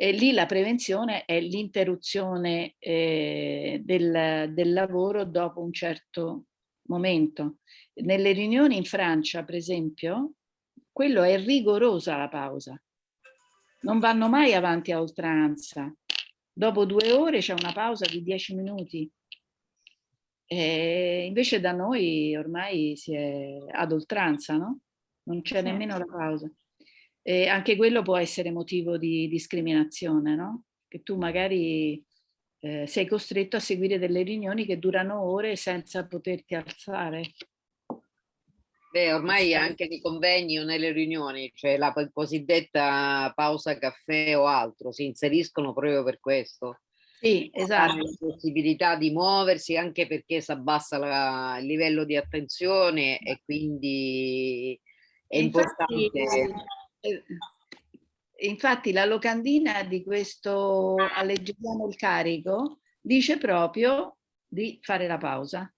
E lì la prevenzione è l'interruzione eh, del, del lavoro dopo un certo momento. Nelle riunioni in Francia, per esempio, quello è rigorosa la pausa. Non vanno mai avanti a oltranza. Dopo due ore c'è una pausa di dieci minuti. E invece da noi ormai si è ad oltranza, no? Non c'è nemmeno la pausa. E anche quello può essere motivo di discriminazione, no? Che tu magari eh, sei costretto a seguire delle riunioni che durano ore senza poterti alzare. Beh, ormai anche nei convegni o nelle riunioni, cioè la cosiddetta pausa caffè o altro, si inseriscono proprio per questo. Sì, esatto. La possibilità di muoversi anche perché si abbassa la, il livello di attenzione e quindi è Infatti, importante infatti la locandina di questo alleggeriamo il carico dice proprio di fare la pausa.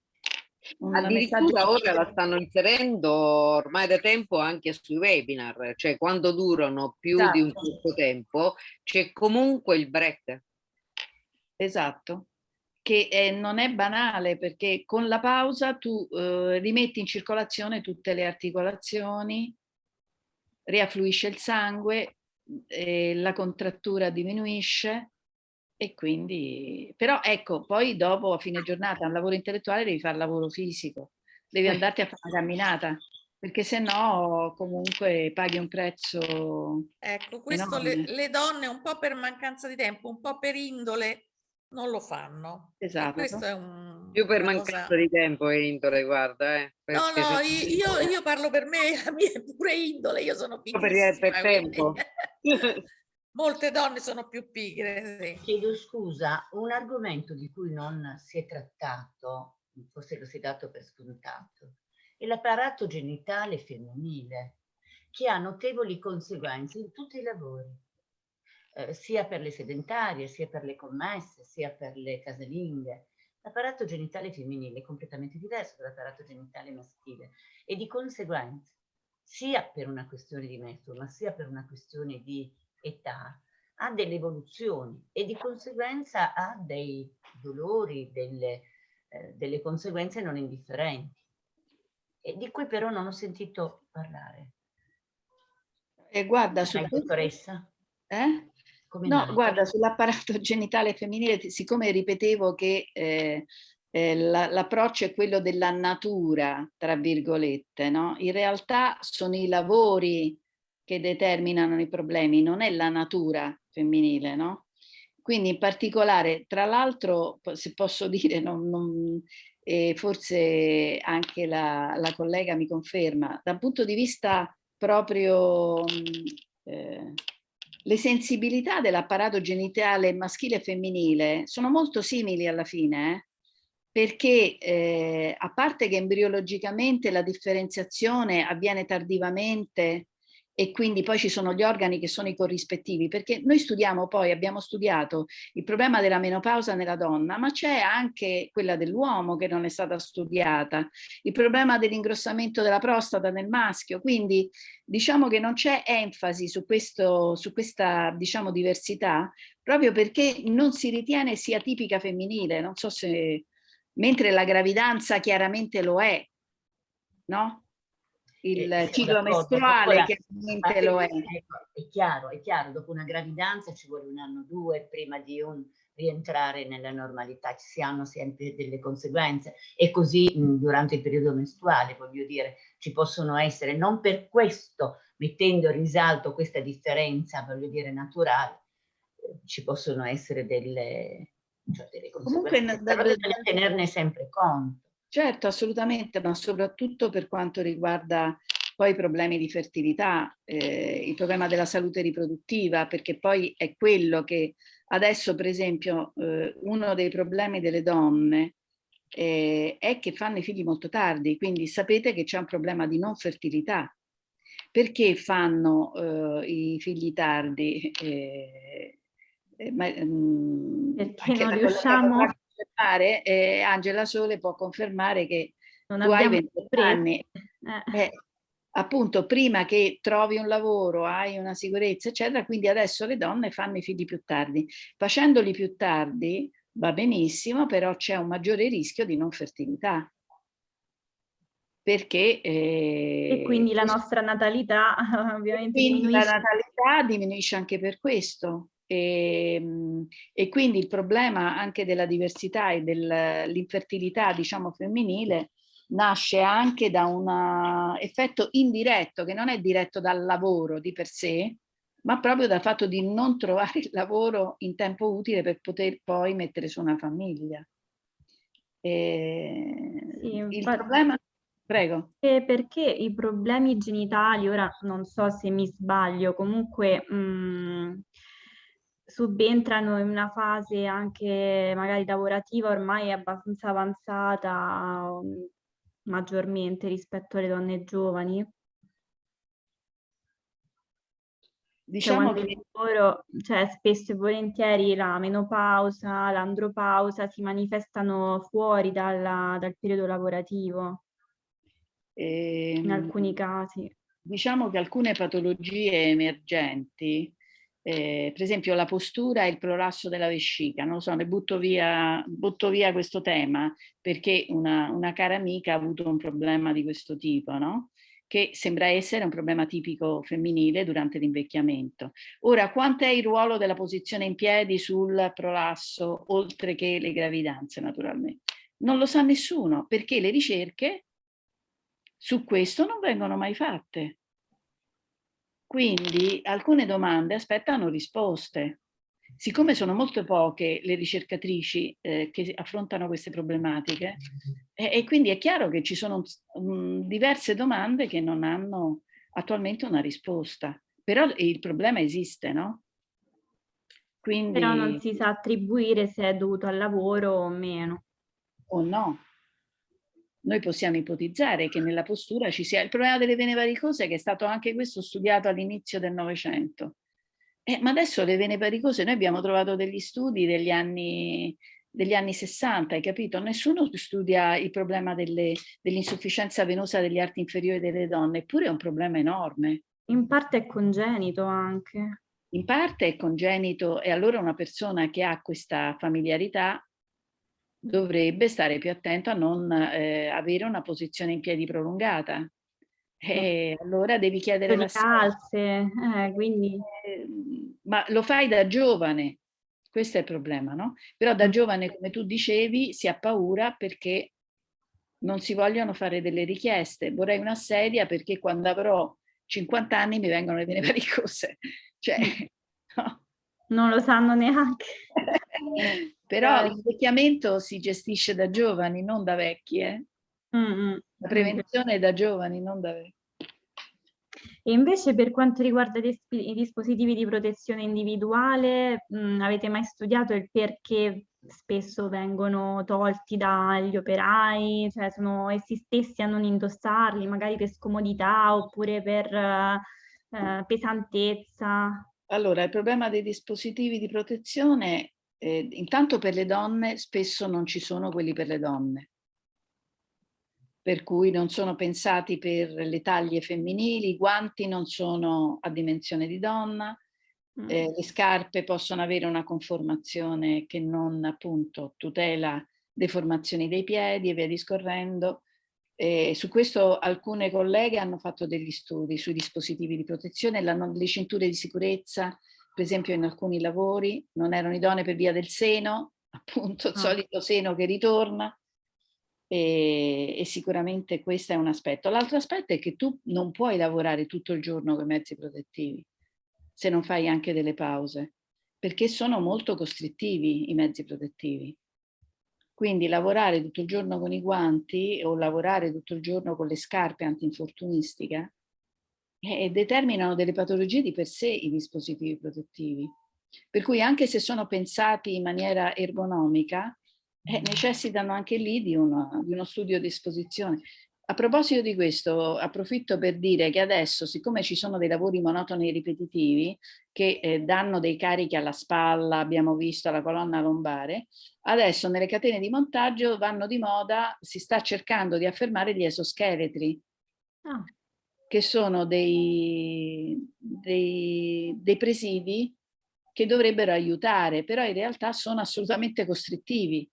Un Addirittura ora la stanno inserendo ormai da tempo anche sui webinar, cioè quando durano più esatto. di un esatto. certo tempo c'è comunque il break. Esatto, che eh, non è banale perché con la pausa tu eh, rimetti in circolazione tutte le articolazioni, riaffluisce il sangue, eh, la contrattura diminuisce e quindi, però ecco, poi dopo a fine giornata al lavoro intellettuale devi fare lavoro fisico, devi andarti a fare una camminata perché se no comunque paghi un prezzo Ecco, questo le, le, donne un po' per mancanza di tempo, un po' per indole non lo fanno. Esatto. Un, Più per mancanza cosa... di tempo e indole, guarda. Eh, no, no, io, io, parlo per me, la mia è pure indole, io sono piccolissima. Per, per tempo. Molte donne sono più pigre. Sì. Chiedo scusa, un argomento di cui non si è trattato, forse lo si è dato per scontato, e l'apparato genitale femminile, che ha notevoli conseguenze in tutti i lavori, eh, sia per le sedentarie, sia per le commesse, sia per le casalinghe. L'apparato genitale femminile è completamente diverso dall'apparato genitale maschile e di conseguenza, sia per una questione di metodo, ma sia per una questione di età, ha delle evoluzioni e di conseguenza ha dei dolori, delle, eh, delle conseguenze non indifferenti e di cui però non ho sentito parlare. E guarda, su dottoressa? Eh? No, guarda, sull'apparato genitale femminile, siccome ripetevo che eh, eh, l'approccio è quello della natura, tra virgolette, no? In realtà sono i lavori che determinano i problemi, non è la natura femminile, no? Quindi in particolare, tra l'altro, se posso dire, non, non, e forse anche la, la, collega mi conferma, dal punto di vista proprio eh, le sensibilità dell'apparato genitale maschile e femminile sono molto simili alla fine, eh? perché eh, a parte che embriologicamente la differenziazione avviene tardivamente e quindi poi ci sono gli organi che sono i corrispettivi, perché noi studiamo poi, abbiamo studiato il problema della menopausa nella donna, ma c'è anche quella dell'uomo che non è stata studiata, il problema dell'ingrossamento della prostata nel maschio, quindi diciamo che non c'è enfasi su, questo, su questa diciamo, diversità, proprio perché non si ritiene sia tipica femminile, non so se, mentre la gravidanza chiaramente lo è, no? Il eh, ciclo mestruale chiaramente lo è. Ecco, è chiaro, è chiaro, dopo una gravidanza ci vuole un anno o due prima di un rientrare nella normalità, ci si hanno sempre delle conseguenze e così mh, durante il periodo mestruale, voglio dire, ci possono essere, non per questo, mettendo in risalto questa differenza, voglio dire, naturale, eh, ci possono essere delle, cioè delle conseguenze, Comunque, però bisogna tenerne sempre conto. Certo, assolutamente, ma soprattutto per quanto riguarda poi i problemi di fertilità, eh, il problema della salute riproduttiva, perché poi è quello che adesso, per esempio, eh, uno dei problemi delle donne eh, è che fanno i figli molto tardi, quindi sapete che c'è un problema di non fertilità. Perché fanno eh, i figli tardi? Eh, eh, ma, mh, mm, perché non riusciamo confermare, eh, Angela Sole può confermare che non tu hai 28 anni. Eh. Eh, appunto prima che trovi un lavoro, hai una sicurezza, eccetera, quindi adesso le donne fanno i figli più tardi. Facendoli più tardi va benissimo, però c'è un maggiore rischio di non fertilità. Perché... Eh, e quindi la nostra natalità ovviamente diminuisce. la natalità diminuisce anche per questo. E, ehm, e, quindi il problema anche della diversità e dell'infertilità diciamo femminile nasce anche da un effetto indiretto che non è diretto dal lavoro di per sé ma proprio dal fatto di non trovare il lavoro in tempo utile per poter poi mettere su una famiglia. E sì, il problema Prego. perché i problemi genitali, ora non so se mi sbaglio, comunque mh, mm, subentrano in una fase anche magari lavorativa ormai abbastanza avanzata um, maggiormente rispetto alle donne giovani. Diciamo cioè, che loro, cioè, spesso e volentieri la menopausa, l'andropausa si manifestano fuori dalla, dal periodo lavorativo, e, in ehm, alcuni casi. Diciamo che alcune patologie emergenti eh, per esempio la postura e il prolasso della vescica, non lo so, ne butto via, butto via questo tema perché una, una, cara amica ha avuto un problema di questo tipo, no? che sembra essere un problema tipico femminile durante l'invecchiamento. Ora, quanto è il ruolo della posizione in piedi sul prolasso, oltre che le gravidanze naturalmente? Non lo sa nessuno, perché le ricerche su questo non vengono mai fatte. Quindi alcune domande aspettano risposte. Siccome sono molto poche le ricercatrici eh, che affrontano queste problematiche, e, e, quindi è chiaro che ci sono um, diverse domande che non hanno attualmente una risposta. Però il problema esiste, no? Quindi, Però non si sa attribuire se è dovuto al lavoro o meno. O no. Noi possiamo ipotizzare che nella postura ci sia il problema delle vene varicose che è stato anche questo studiato all'inizio del Novecento. Eh, ma adesso le vene varicose, noi abbiamo trovato degli studi degli anni, degli anni 60, hai capito? Nessuno studia il problema dell'insufficienza dell venosa degli arti inferiori delle donne, eppure è un problema enorme. In parte è congenito anche. In parte è congenito e allora una persona che ha questa familiarità dovrebbe stare più attento a non eh, avere una posizione in piedi prolungata. E allora devi chiedere la calze, eh, quindi... Eh, ma lo fai da giovane, questo è il problema, no? Però da mm. giovane, come tu dicevi, si ha paura perché non si vogliono fare delle richieste. Vorrei una sedia perché quando avrò 50 anni mi vengono le vene varicose. Cioè, no. Non lo sanno neanche. Però l'invecchiamento si gestisce da giovani, non da vecchi. Eh? Mm -hmm. La prevenzione è da giovani, non da vecchi. E invece per quanto riguarda i dispositivi di protezione individuale, mh, avete mai studiato il perché spesso vengono tolti dagli operai, cioè sono essi stessi a non indossarli, magari per scomodità oppure per eh, pesantezza? Allora, il problema dei dispositivi di protezione eh, intanto per le donne spesso non ci sono quelli per le donne, per cui non sono pensati per le taglie femminili, i guanti non sono a dimensione di donna, mm. eh, le scarpe possono avere una conformazione che non appunto tutela deformazioni dei piedi e via discorrendo. Eh, su questo alcune colleghe hanno fatto degli studi sui dispositivi di protezione, la, le cinture di sicurezza per esempio in alcuni lavori non erano idonee per via del seno, appunto il ah. solito seno che ritorna e, e sicuramente questo è un aspetto. L'altro aspetto è che tu non puoi lavorare tutto il giorno con i mezzi protettivi se non fai anche delle pause, perché sono molto costrittivi i mezzi protettivi. Quindi lavorare tutto il giorno con i guanti o lavorare tutto il giorno con le scarpe antinfortunistiche e determinano delle patologie di per sé i dispositivi protettivi. Per cui anche se sono pensati in maniera ergonomica, eh, necessitano anche lì di, una, di uno studio di esposizione. A proposito di questo, approfitto per dire che adesso, siccome ci sono dei lavori monotoni e ripetitivi che eh, danno dei carichi alla spalla, abbiamo visto alla colonna lombare, adesso nelle catene di montaggio vanno di moda, si sta cercando di affermare gli esoscheletri. Ah che sono dei, dei, dei presidi che dovrebbero aiutare, però in realtà sono assolutamente costrittivi.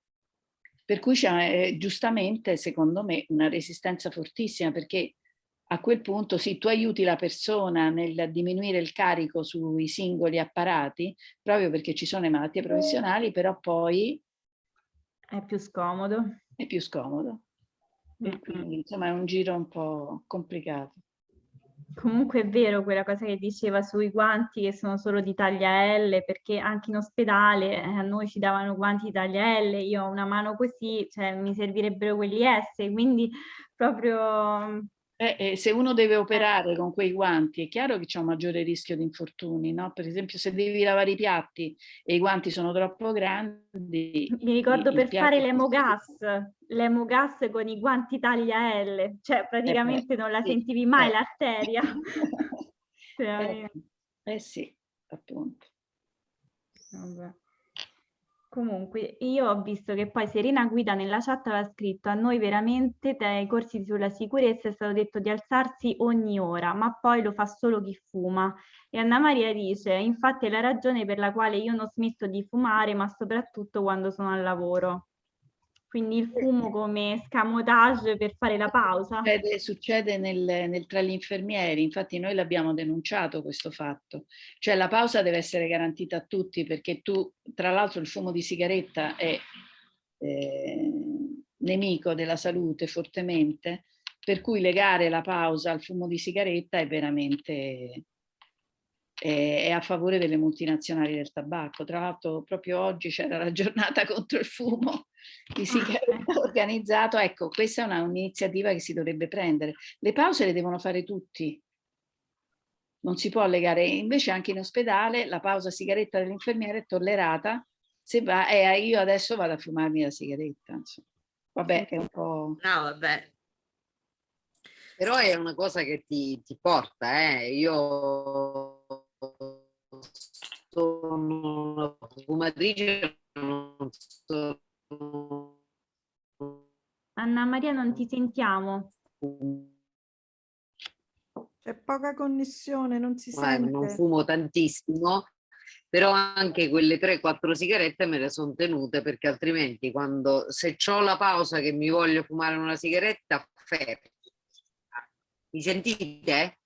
Per cui c'è eh, giustamente, secondo me, una resistenza fortissima, perché a quel punto sì, tu aiuti la persona nel diminuire il carico sui singoli apparati, proprio perché ci sono le malattie professionali, però poi... È più scomodo. È più scomodo. Quindi, insomma, è un giro un po' complicato. Comunque è vero quella cosa che diceva sui guanti che sono solo di taglia L, perché anche in ospedale eh, a noi ci davano guanti di taglia L, io ho una mano così, cioè mi servirebbero quelli S, quindi proprio eh, eh, se uno deve eh. operare con quei guanti è chiaro che c'è un maggiore rischio di infortuni, no? Per esempio se devi lavare i piatti e i guanti sono troppo grandi. Mi ricordo per fare l'emogas, l'emogas con i guanti taglia L, cioè eh, praticamente non la sentivi mai l'arteria. Cioè, eh, sì, appunto. Vabbè. Comunque, io ho visto che poi Serena Guida nella chat aveva scritto a noi veramente dai corsi sulla sicurezza è stato detto di alzarsi ogni ora, ma poi lo fa solo chi fuma. E Anna Maria dice, infatti è la ragione per la quale io non ho smesso di fumare, ma soprattutto quando sono al lavoro. Quindi il fumo come scamotage per fare la pausa. Succede, succede nel, nel, tra gli infermieri, infatti noi l'abbiamo denunciato questo fatto. Cioè la pausa deve essere garantita a tutti perché tu, tra l'altro il fumo di sigaretta è eh, nemico della salute fortemente, per cui legare la pausa al fumo di sigaretta è veramente è, è a favore delle multinazionali del tabacco. Tra l'altro proprio oggi c'era la giornata contro il fumo di sigaretta organizzato. Ecco, questa è un'iniziativa che si dovrebbe prendere. Le pause le devono fare tutti. Non si può legare, invece anche in ospedale la pausa sigaretta dell'infermiere è tollerata se va, eh, io adesso vado a fumarmi la sigaretta. Insomma. Vabbè, è un po'... No, vabbè, però è una cosa che ti, ti porta, eh. Io sono una fumatrice, non sono... Anna Maria, non ti sentiamo. C'è poca connessione, non si sente. Non fumo tantissimo, però anche quelle 3-4 sigarette me le sono tenute perché altrimenti quando se ho la pausa che mi voglio fumare una sigaretta, fermo mi sentite?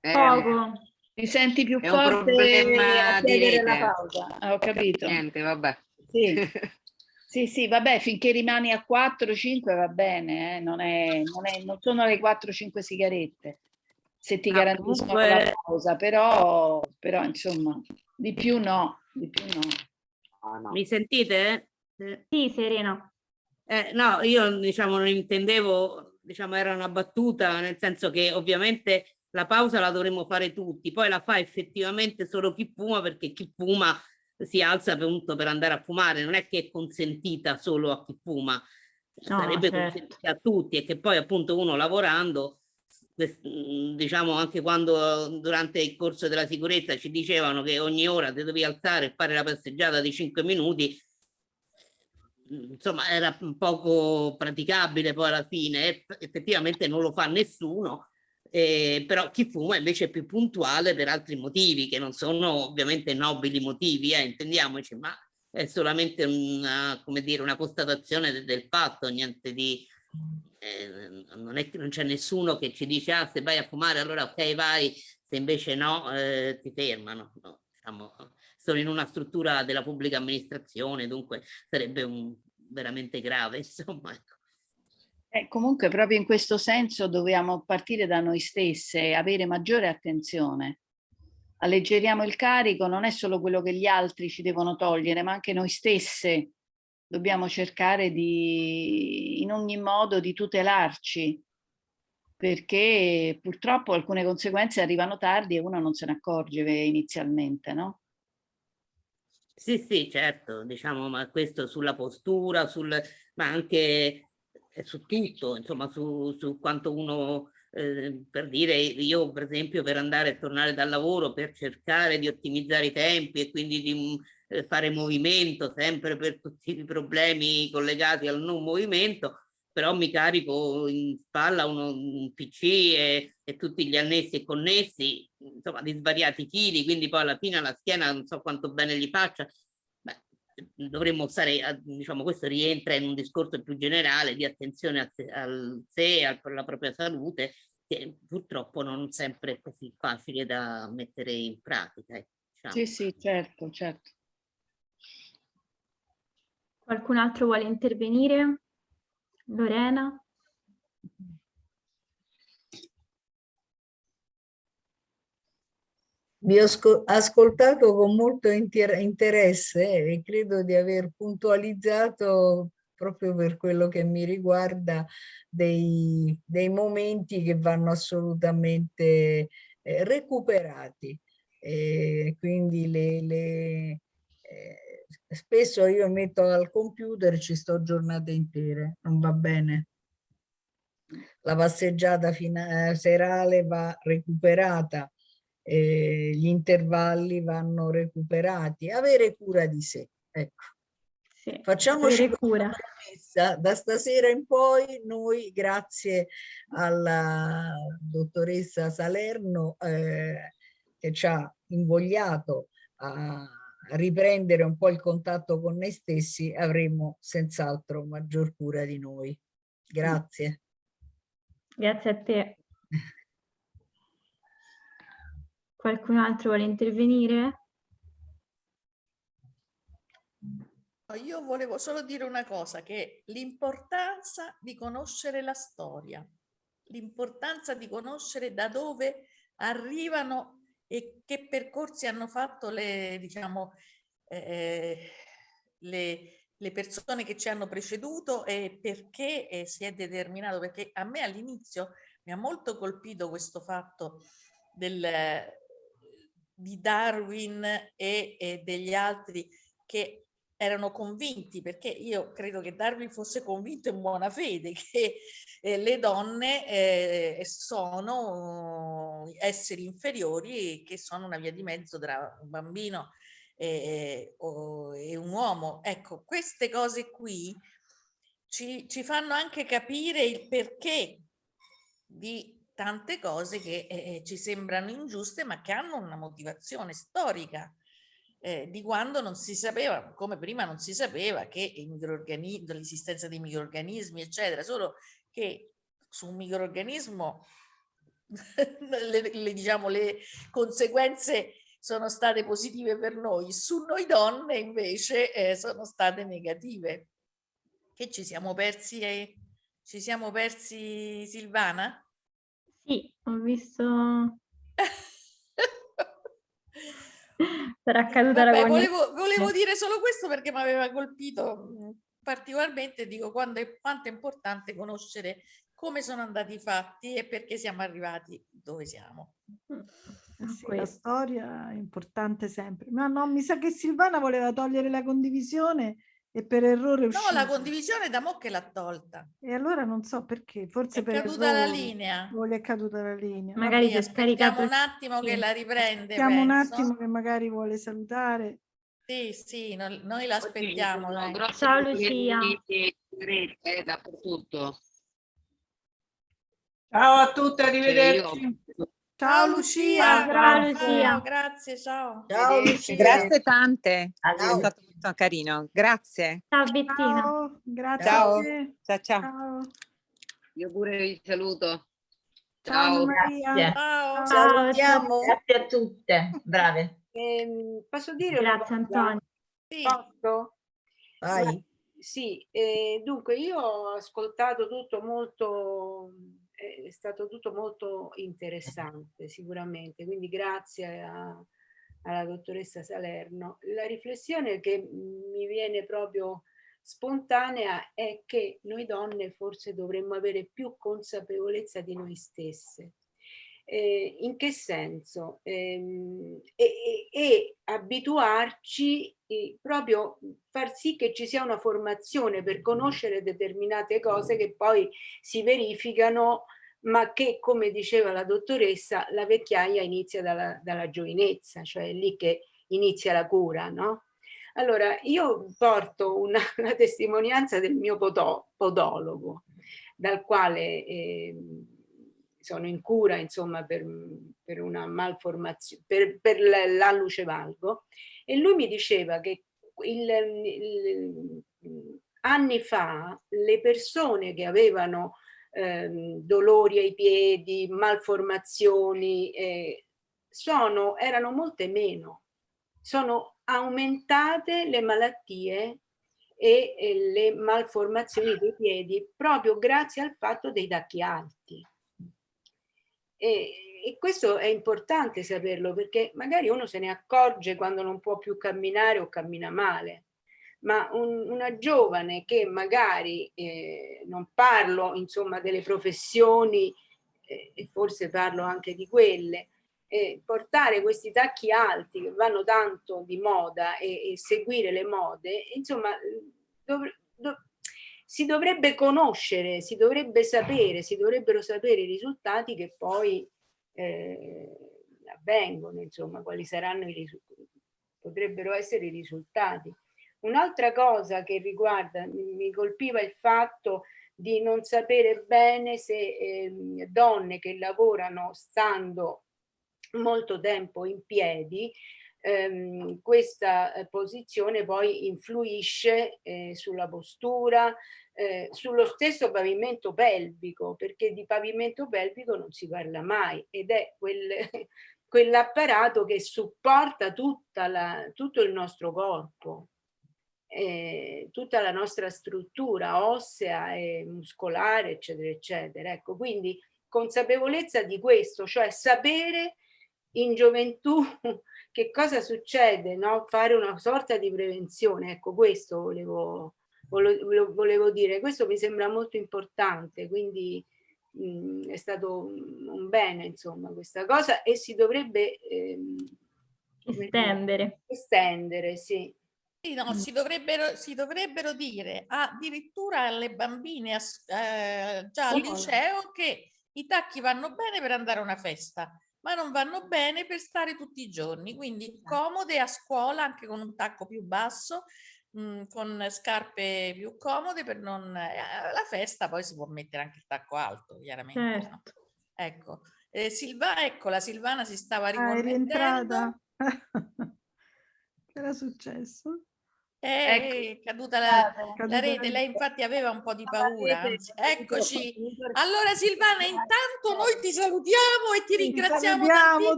Eh, Poco. Mi senti più è forte un problema di la pausa. Ah, ho capito. Niente, vabbè. Sì. sì, sì, vabbè, finché rimani a 4-5 va bene, eh? non, è, non, è, non, sono le 4-5 sigarette, se ti ah, garantiscono comunque... la pausa, però, però insomma, di più no, di più no. Ah, no. Mi sentite? Sì, Serena. Eh, no, io diciamo non intendevo diciamo, era una battuta, nel senso che ovviamente la pausa la dovremmo fare tutti, poi la fa effettivamente solo chi fuma perché chi fuma si alza appunto per andare a fumare, non è che è consentita solo a chi fuma, no, sarebbe certo. consentita a tutti e che poi appunto uno lavorando, diciamo anche quando durante il corso della sicurezza ci dicevano che ogni ora ti devi alzare e fare la passeggiata di 5 minuti, insomma era poco praticabile poi alla fine, effettivamente non lo fa nessuno, eh, però chi fuma invece è più puntuale per altri motivi che non sono ovviamente nobili motivi, eh, intendiamoci, ma è solamente una, dire, una constatazione del, del fatto, niente di... Eh, non c'è nessuno che ci dice ah se vai a fumare allora ok vai, se invece no eh, ti fermano. No, diciamo, sono in una struttura della pubblica amministrazione, dunque sarebbe un, veramente grave, insomma. Ecco. Eh, comunque proprio in questo senso dobbiamo partire da noi stesse avere maggiore attenzione. Alleggeriamo il carico, non è solo quello che gli altri ci devono togliere, ma anche noi stesse dobbiamo cercare di, in ogni modo di tutelarci, perché purtroppo alcune conseguenze arrivano tardi e uno non se ne accorge inizialmente, no? Sì, sì, certo, diciamo, ma questo sulla postura, sul, ma anche su tutto, insomma, su, su quanto uno, eh, per dire, io per esempio per andare e tornare dal lavoro, per cercare di ottimizzare i tempi e quindi di eh, fare movimento, sempre per tutti i problemi collegati al non movimento, però mi carico in spalla uno, un PC e, e, tutti gli annessi e connessi, insomma di svariati chili, quindi poi alla fine la schiena non so quanto bene gli faccia. Dovremmo stare, diciamo, questo rientra in un discorso più generale di attenzione a, al sé, alla propria salute, che purtroppo non sempre è così facile da mettere in pratica. Eh, diciamo. Sì, sì, certo, certo. Qualcun altro vuole intervenire? Lorena? Vi ho ascoltato con molto interesse e credo di aver puntualizzato proprio per quello che mi riguarda dei, dei momenti che vanno assolutamente eh, recuperati. E quindi le, le eh, spesso io metto al computer ci sto giornate intere, non va bene. La passeggiata serale va recuperata, eh, gli intervalli vanno recuperati, avere cura di sé. Ecco. Sì, Facciamoci cura. Da stasera in poi noi, grazie alla dottoressa Salerno, eh, che ci ha invogliato a riprendere un po' il contatto con noi stessi avremo senz'altro maggior cura di noi. Grazie. Grazie a te. Qualcun altro vuole intervenire? Io volevo solo dire una cosa, che l'importanza di conoscere la storia. l'importanza di conoscere da dove arrivano e che percorsi hanno fatto le, diciamo, eh, le, le persone che ci hanno preceduto e perché eh, si è determinato, perché a me all'inizio mi ha molto colpito questo fatto del, di Darwin e, e degli altri che erano convinti, perché io credo che Darwin fosse convinto in buona fede che eh, le donne eh, sono esseri inferiori e che sono una via di mezzo tra un bambino e, e un uomo. Ecco, queste cose qui ci, ci fanno anche capire il perché di tante cose che eh, ci sembrano ingiuste ma che hanno una motivazione storica eh, di quando non si sapeva, come prima non si sapeva che l'esistenza dei microorganismi eccetera, solo che su un microorganismo le, le, diciamo, le conseguenze sono state positive per noi, su noi donne invece eh, sono state negative. Che ci siamo persi, eh? ci siamo persi Silvana? Sì, ho visto... Sarà accaduta Vabbè, la volevo, volevo dire solo questo perché mi aveva colpito particolarmente, dico, quando è, quanto è importante conoscere come sono andati i fatti e perché siamo arrivati dove siamo. Sì, la storia è importante sempre. Ma no, mi sa che Silvana voleva togliere la condivisione e per errore No, la condivisione da mo' che l'ha tolta. E allora non so perché, forse è per caduta errore. la linea. O è caduta la linea. Magari si è scaricato un attimo che la riprende. Aspettiamo un attimo che magari vuole salutare. Sì, sì, no- noi l'aspettiamo. dai. Ciao, Lucia. Sigarette dappertutto. Ciao a tutti, Cioè, arrivederci. io- Ciao Lucia. Ciao, Ciao, Lucia. grazie, ciao. Ciao Lucia. Grazie tante, è Ciao. stato molto carino. Grazie. Ciao Bettina. Ciao, grazie Ciao. Ciao ciao. Ciao. Io pure vi saluto. Ciao Ciao. Maria. Grazie. Ciao. Salutiamo. Grazie a tutte, brave. Ehm, posso dire Grazie? Antonio. Sì. Posso? Vai. Sì, eh, dunque io ho ascoltato tutto molto, eh, è stato tutto molto interessante sicuramente, quindi grazie a- alla dottoressa Salerno. La riflessione che mi viene proprio spontanea è che noi donne forse dovremmo avere più consapevolezza di noi stesse. Eh, in che senso? Ehm, e, e- e abituarci eh, proprio far sì che ci sia una formazione per conoscere determinate cose che poi si verificano ma che come diceva la dottoressa la vecchiaia inizia dalla, dalla giovinezza cioè è lì che inizia la cura no? Allora io porto una, una testimonianza del mio podo- podologo dal quale ehm, sono in cura insomma per, per una malformazione, per, per l'alluce valgo e lui mi diceva che il, il- anni fa le persone che avevano ehm, dolori ai piedi, malformazioni, eh, sono, erano molte meno, sono aumentate le malattie e, e le malformazioni dei piedi proprio grazie al fatto dei tacchi alti. E, e questo è importante saperlo perché magari uno se ne accorge quando non può più camminare o cammina male, ma un- una giovane che magari, eh, non parlo insomma delle professioni eh, e forse parlo anche di quelle, eh, portare questi tacchi alti che vanno tanto di moda e, e seguire le mode, insomma, dov- dov- si dovrebbe conoscere, si dovrebbe sapere, si dovrebbero sapere i risultati che poi eh, avvengono, insomma, quali saranno i risultati, potrebbero essere i risultati. Un'altra cosa che riguarda, mi colpiva il fatto di non sapere bene se ehm, donne che lavorano stando molto tempo in piedi, ehm, questa eh, posizione poi influisce eh, sulla postura, eh, sullo stesso pavimento pelvico, perché di pavimento pelvico non si parla mai ed è quel, quell'apparato che supporta la, tutto il nostro corpo eh, tutta la nostra struttura ossea e muscolare, eccetera, eccetera. Ecco, quindi consapevolezza di questo, cioè sapere in gioventù che cosa succede, no? fare una sorta di prevenzione, ecco questo volevo, volevo, volevo dire, questo mi sembra molto importante, quindi mh, è stato un bene insomma questa cosa e si dovrebbe ehm, estendere. estendere, sì. No, si, dovrebbero, si dovrebbero dire addirittura alle bambine eh, già al liceo che i tacchi vanno bene per andare a una festa, ma non vanno bene per stare tutti i giorni, quindi comode a scuola anche con un tacco più basso, mh, con scarpe più comode per non... Eh, alla festa poi si può mettere anche il tacco alto, chiaramente. no? Certo. Ecco, eh, Silva, ecco, la Silvana si stava Ah, è riconnettendo. che era successo? È caduta la, Caduta la rete, lei infatti aveva un po' di paura. Eccoci. Allora Silvana, intanto noi ti salutiamo e ti ringraziamo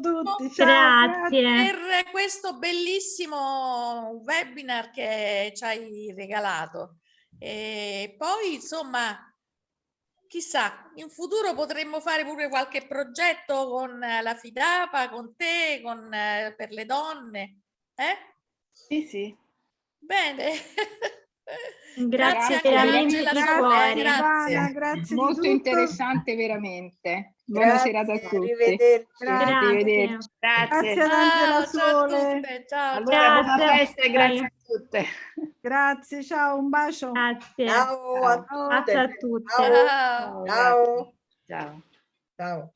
tutti, Grazie. per questo bellissimo webinar che ci hai regalato. E poi, insomma, chissà, in futuro potremmo fare pure qualche progetto con eh, la Fidapa, con te, con, eh, per le donne. Eh? Sì, sì. Bene. Grazie anche per a la lei mente della di cuore. grazie. Silvana, grazie di Molto tutto. interessante veramente. Buona Grazie, serata a tutti. arrivederci. Grazie. Arrivederci. Grazie. Grazie Ciao, ciao a tutte, ciao, Allora, ciao. buona Grazie. festa e grazie a tutte. Grazie, ciao, un bacio. Grazie. Ciao a Ciao. Grazie tutte. a tutte. Ciao. Ciao. Ciao. Ciao. Ciao.